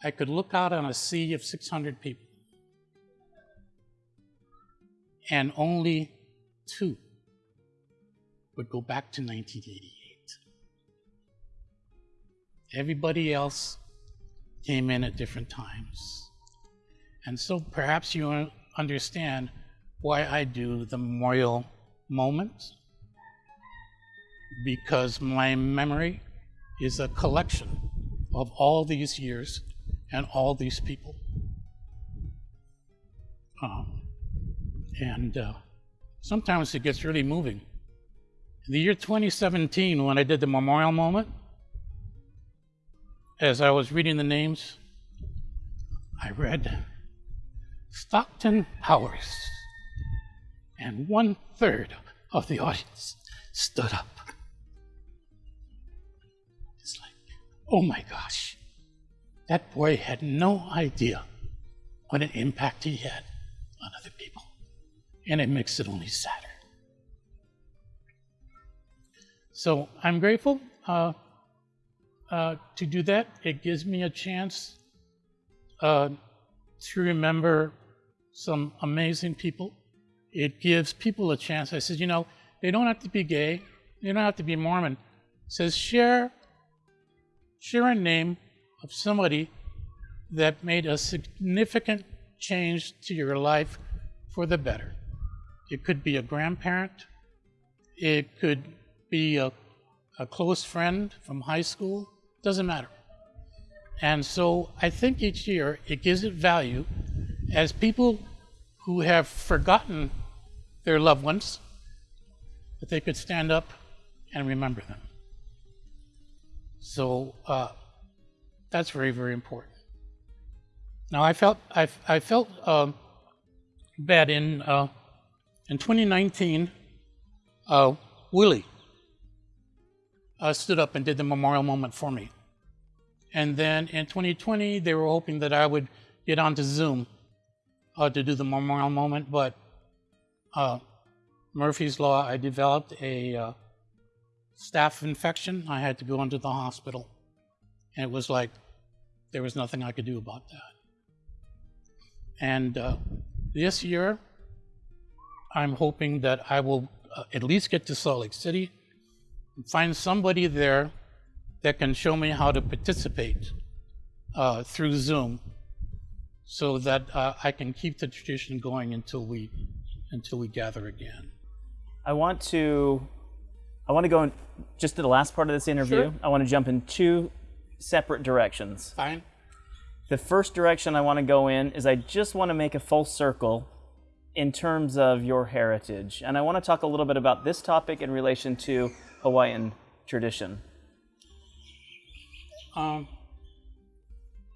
S2: I could look out on a sea of 600 people, and only two would go back to 1988. Everybody else came in at different times. And so perhaps you understand why I do the memorial moment, because my memory is a collection of all these years and all these people. Um, and uh, sometimes it gets really moving. In the year 2017, when I did the memorial moment, as I was reading the names, I read Stockton Powers, and one third of the audience stood up. It's like, oh my gosh. That boy had no idea what an impact he had on other people. And it makes it only sadder. So I'm grateful uh, uh, to do that. It gives me a chance uh, to remember some amazing people. It gives people a chance. I said, you know, they don't have to be gay, they don't have to be Mormon. It says share, share a name of somebody that made a significant change to your life for the better. It could be a grandparent, it could be a, a close friend from high school, doesn't matter. And so I think each year it gives it value as people who have forgotten their loved ones, that they could stand up and remember them. So uh, that's very, very important. Now, I felt I, I felt uh, bad in uh, in 2019. Uh, Willie uh, stood up and did the memorial moment for me, and then in 2020 they were hoping that I would get onto Zoom uh, to do the memorial moment, but uh, Murphy's Law, I developed a staph infection. I had to go into the hospital, and it was like there was nothing I could do about that. And uh, this year, I'm hoping that I will uh, at least get to Salt Lake City and find somebody there that can show me how to participate uh, through Zoom so that uh, I can keep the tradition going until we until we gather again.
S1: I want to I want to go in just to the last part of this interview.
S2: Sure.
S1: I want to jump in two separate directions.
S2: Fine.
S1: The first direction I want to go in is I just want to make a full circle in terms of your heritage. And I want to talk a little bit about this topic in relation to Hawaiian tradition.
S2: Um,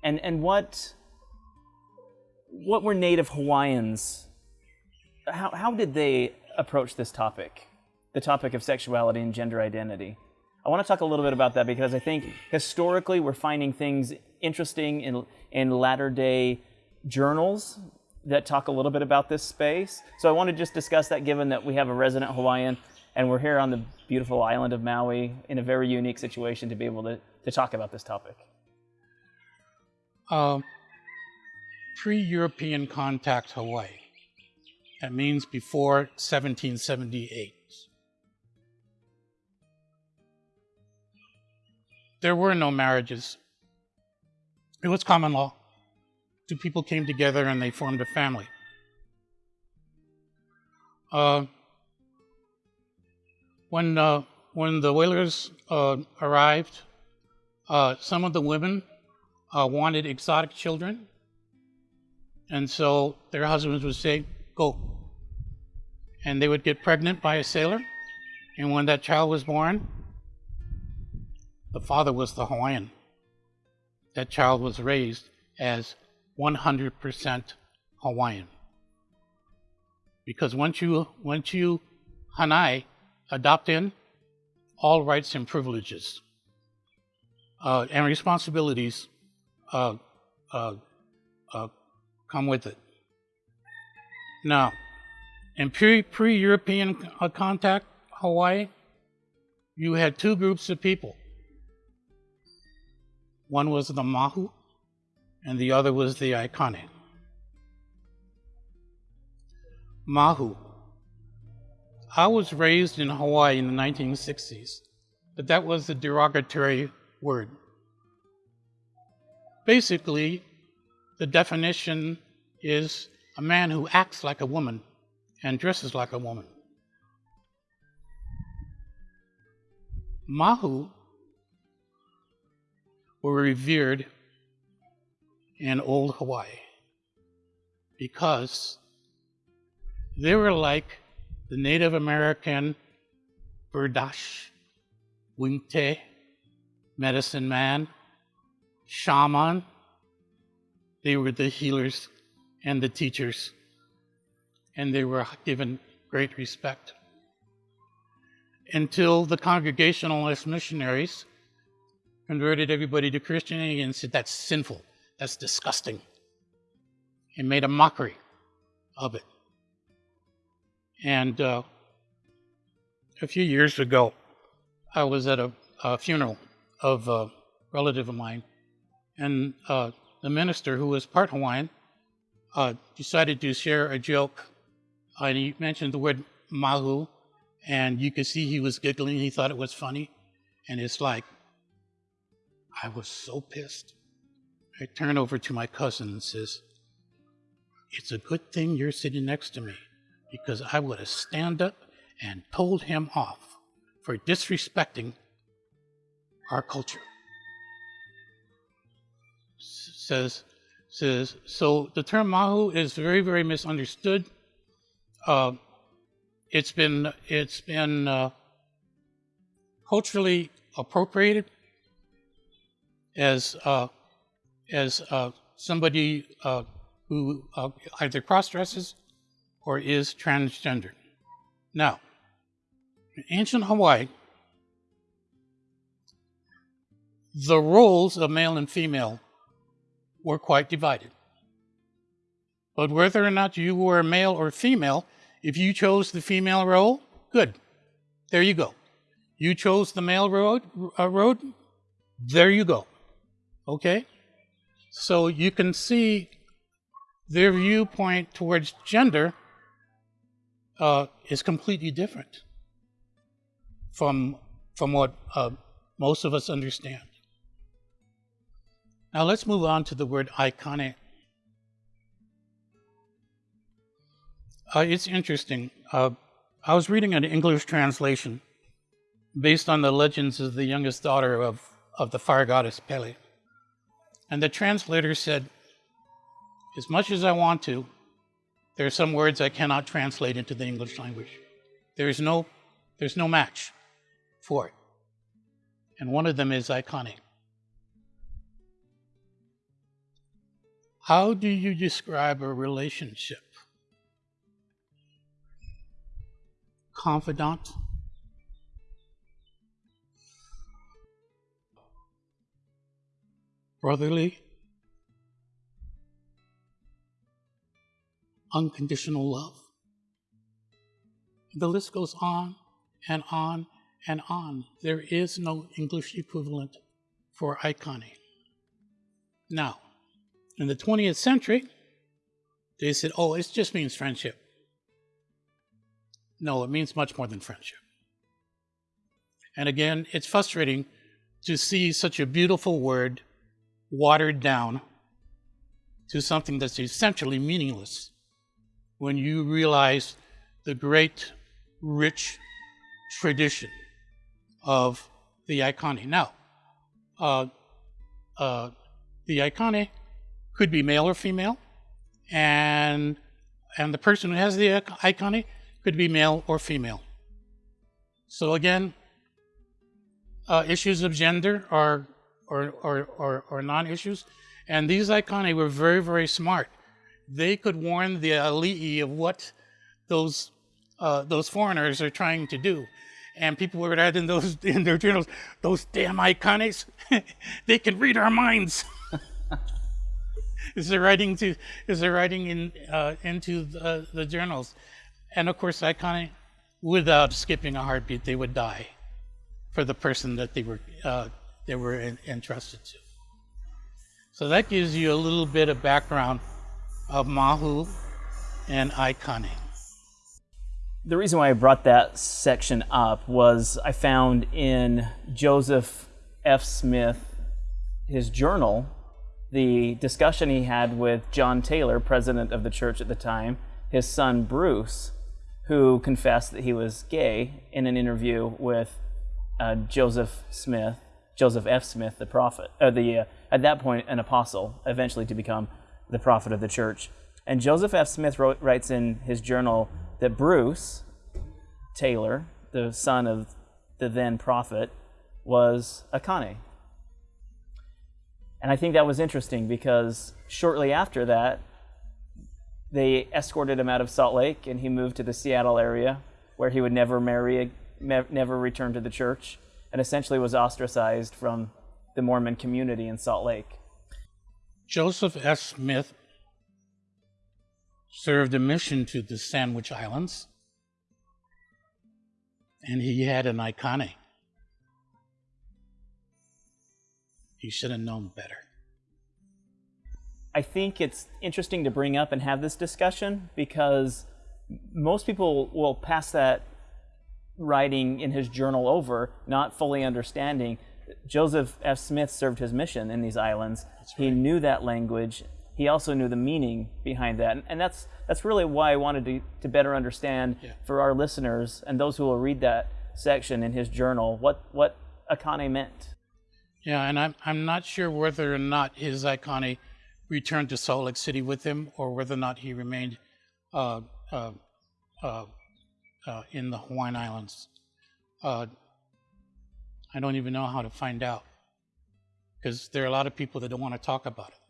S1: And and what what were native Hawaiians how how did they approach this topic? The topic of sexuality and gender identity. I want to talk a little bit about that because I think historically we're finding things interesting in in latter day journals that talk a little bit about this space. So I want to just discuss that given that we have a resident Hawaiian and we're here on the beautiful island of Maui in a very unique situation to be able to, to talk about this topic.
S2: um, pre-European contact Hawaii. That means before 1778. There were no marriages. It was common law. Two people came together and they formed a family. Uh, when uh, when the whalers uh, arrived, uh, some of the women uh, wanted exotic children, and so their husbands would say, "Go," and they would get pregnant by a sailor, and when that child was born, the father was the Hawaiian. That child was raised as 100% Hawaiian. Because once you once you Hanai adopt in, all rights and privileges uh, and responsibilities uh, uh, uh, come with it. Now, in pre European uh, contact Hawaii, you had two groups of people. One was the Mahu, and the other was the Aikane. Mahu. I was raised in Hawaii in the 1960s, but that was a derogatory word. Basically, the definition is a man who acts like a woman and dresses like a woman. Mahu were revered in old Hawaii because they were like the Native American Berdache, Winkte, medicine man, shaman. They were the healers and the teachers, and they were given great respect. Until the Congregationalist missionaries converted everybody to Christianity and said that's sinful, that's disgusting, and made a mockery of it. And uh, a few years ago, I was at a, a funeral of a relative of mine, and uh, the minister, who was part Hawaiian, uh, decided to share a joke. and he mentioned the word mahu, and you could see he was giggling. He thought it was funny. And it's like, I was so pissed. I turn over to my cousin and says, It's a good thing you're sitting next to me because I would have stand up and told him off for disrespecting our culture. Says, says, so the term Mahu is very, very misunderstood. Uh, it's been, it's been uh, culturally appropriated as, uh, as uh, somebody uh, who uh, either cross dresses or is transgender. Now, in ancient Hawaii, the roles of male and female were quite divided. But whether or not you were male or female, if you chose the female role, good. There you go. You chose the male road, uh, road there you go. Okay? So you can see their viewpoint towards gender uh, is completely different from, from what uh, most of us understand. Now let's move on to the word Aikane. Uh, it's interesting. Uh, I was reading an English translation based on the legends of the youngest daughter of, of the fire goddess Pele. And the translator said, As much as I want to, there are some words I cannot translate into the English language. There is no, there's no match for it. And one of them is Aikane. How do you describe a relationship? Confidant? Brotherly? Unconditional love? The list goes on and on and on. There is no English equivalent for Aikane. Now, in the 20th century, they said, oh, it just means friendship. No, it means much more than friendship. And again, it's frustrating to see such a beautiful word watered down to something that's essentially meaningless when you realize the great, rich tradition of the Aikane. Now, uh, uh, the Aikane could be male or female, and and the person who has the Aikane could be male or female. So again, uh, issues of gender are or or or, or non-issues, and these Aikane were very very smart. They could warn the alii of what those uh, those foreigners are trying to do. And people were writing those <laughs> in their journals, those damn Aikanes, <laughs> they can read our minds. <laughs> is there writing to is there writing in uh, into the, the, journals, and of course, Aikane, without skipping a heartbeat, they would die for the person that they were uh, they were in, entrusted to. So that gives you a little bit of background of Mahu and Aikane.
S1: The reason why I brought that section up was I found in Joseph F. Smith, his journal, the discussion he had with John Taylor, president of the church at the time, his son Bruce, who confessed that he was gay in an interview with uh, Joseph Smith, Joseph F. Smith, the prophet, uh, the uh, at that point an apostle, eventually to become the prophet of the church. And Joseph F. Smith wrote, writes in his journal that Bruce Taylor, the son of the then prophet, was Aikane, and I think that was interesting because shortly after that, they escorted him out of Salt Lake and he moved to the Seattle area where he would never marry, never return to the church, and essentially was ostracized from the Mormon community in Salt Lake.
S2: Joseph F. Smith served a mission to the Sandwich Islands, and he had an Aikane He should have known better.
S1: I think it's interesting to bring up and have this discussion because most people will pass that writing in his journal over, not fully understanding. Joseph F. Smith served his mission in these islands. Right. He knew that language. He also knew the meaning behind that. And that's, that's really why I wanted to, to better understand yeah. for our listeners and those who will read that section in his journal what, what Aikane meant.
S2: Yeah, and I'm, I'm not sure whether or not his Aikane returned to Salt Lake City with him or whether or not he remained uh, uh, uh, uh in the Hawaiian Islands. Uh, I don't even know how to find out because there are a lot of people that don't want to talk about it.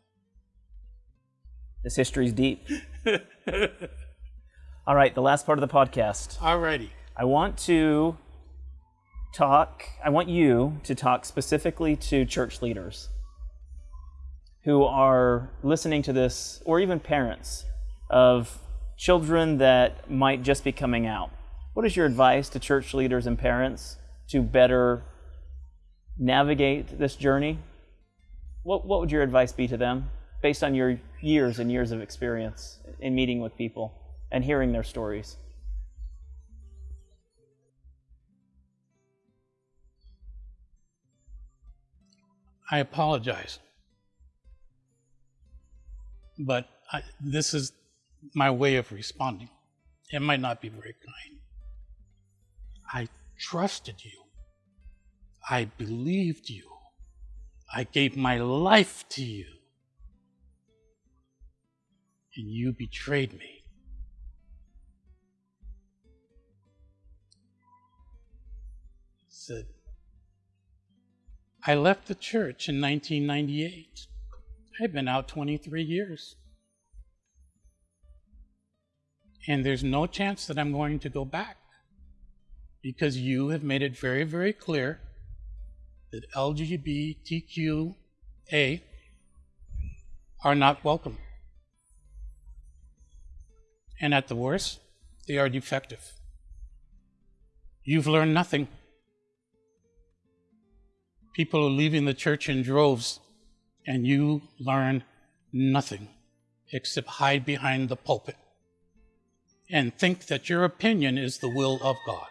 S1: This history is deep. <laughs> All right, the last part of the podcast.
S2: All righty.
S1: I want to talk, I want you to talk specifically to church leaders who are listening to this, or even parents of children that might just be coming out. What is your advice to church leaders and parents to better navigate this journey? What, what would your advice be to them based on your years and years of experience in meeting with people and hearing their stories?
S2: I apologize. But I, this is my way of responding. It might not be very kind. I trusted you. I believed you. I gave my life to you. And you betrayed me. Said, I left the church in 1998. I've been out 23 years. And there's no chance that I'm going to go back because you have made it very, very clear that LGBTQA are not welcome. And at the worst, they are defective. You've learned nothing. People are leaving the church in droves, and you learn nothing except hide behind the pulpit and think that your opinion is the will of God.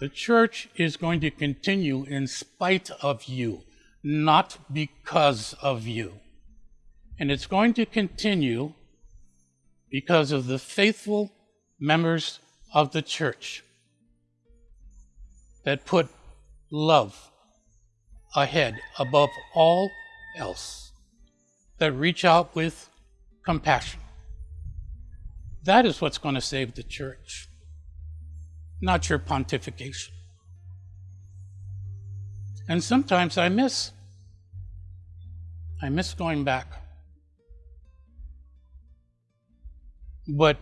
S2: The church is going to continue in spite of you, not because of you. And it's going to continue because of the faithful members of the church that put love ahead above all else, that reach out with compassion. That is what's going to save the church not your pontification. And sometimes I miss. I miss going back. But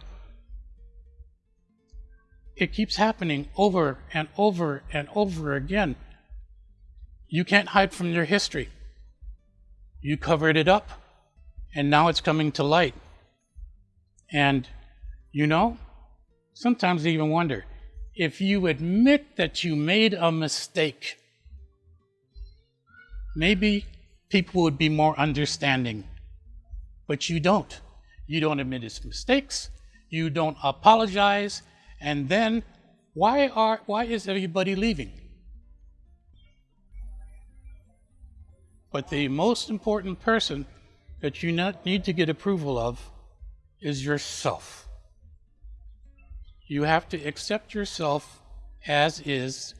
S2: it keeps happening over and over and over again. You can't hide from your history. You covered it up, and now it's coming to light. And you know, sometimes I even wonder if you admit that you made a mistake, maybe people would be more understanding. But you don't. You don't admit his mistakes. You don't apologize. And then why are why is everybody leaving? But the most important person that you need to get approval of is yourself. You have to accept yourself as is,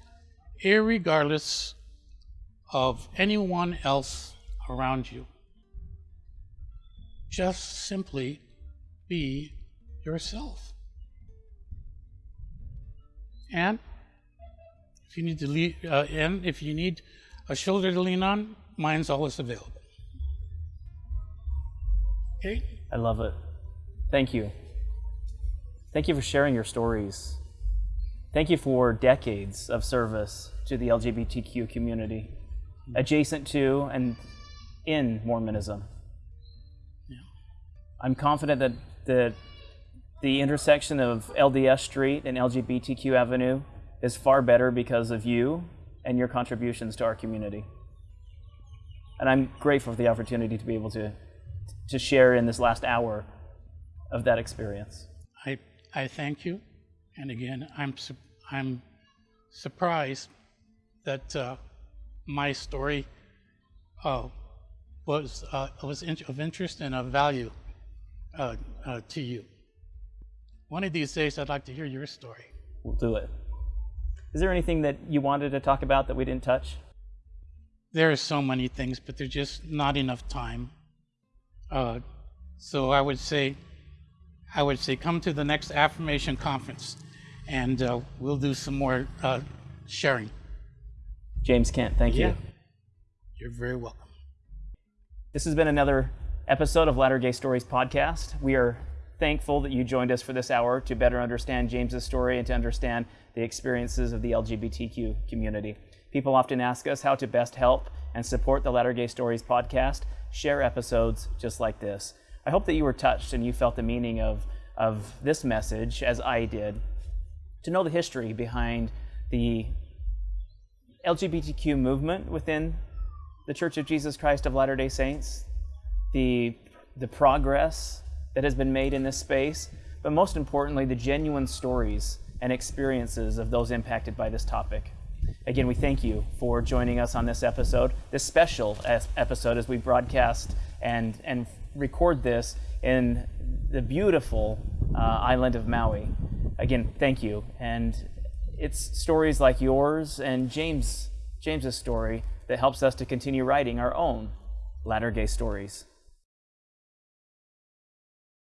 S2: regardless of anyone else around you. Just simply be yourself. And if you need to lean, uh, and if you need a shoulder to lean on, mine's always available. Okay.
S1: I love it. Thank you. Thank you for sharing your stories. Thank you for decades of service to the LGBTQ community, adjacent to and in Mormonism. I'm confident that the, the intersection of LDS Street and LGBTQ Avenue is far better because of you and your contributions to our community. And I'm grateful for the opportunity to be able to, to share in this last hour of that experience.
S2: I I thank you. And again, I'm, su- I'm surprised that uh, my story uh, was, uh, was in- of interest and of value uh, uh, to you. One of these days, I'd like to hear your story.
S1: We'll do it. Is there anything that you wanted to talk about that we didn't touch?
S2: There are so many things, but there's just not enough time. Uh, so I would say I would say come to the next affirmation conference and uh, we'll do some more uh, sharing.
S1: James Kent, thank yeah. you.
S2: You're very welcome.
S1: This has been another episode of Latter Gay Stories podcast. We are thankful that you joined us for this hour to better understand James's story and to understand the experiences of the LGBTQ community. People often ask us how to best help and support the Latter Gay Stories podcast. Share episodes just like this. I hope that you were touched and you felt the meaning of, of this message as I did. To know the history behind the LGBTQ movement within the Church of Jesus Christ of Latter day Saints, the, the progress that has been made in this space, but most importantly, the genuine stories and experiences of those impacted by this topic. Again, we thank you for joining us on this episode, this special episode as we broadcast and, and record this in the beautiful uh, island of Maui. Again, thank you. And it's stories like yours and James James's story that helps us to continue writing our own latter gay stories.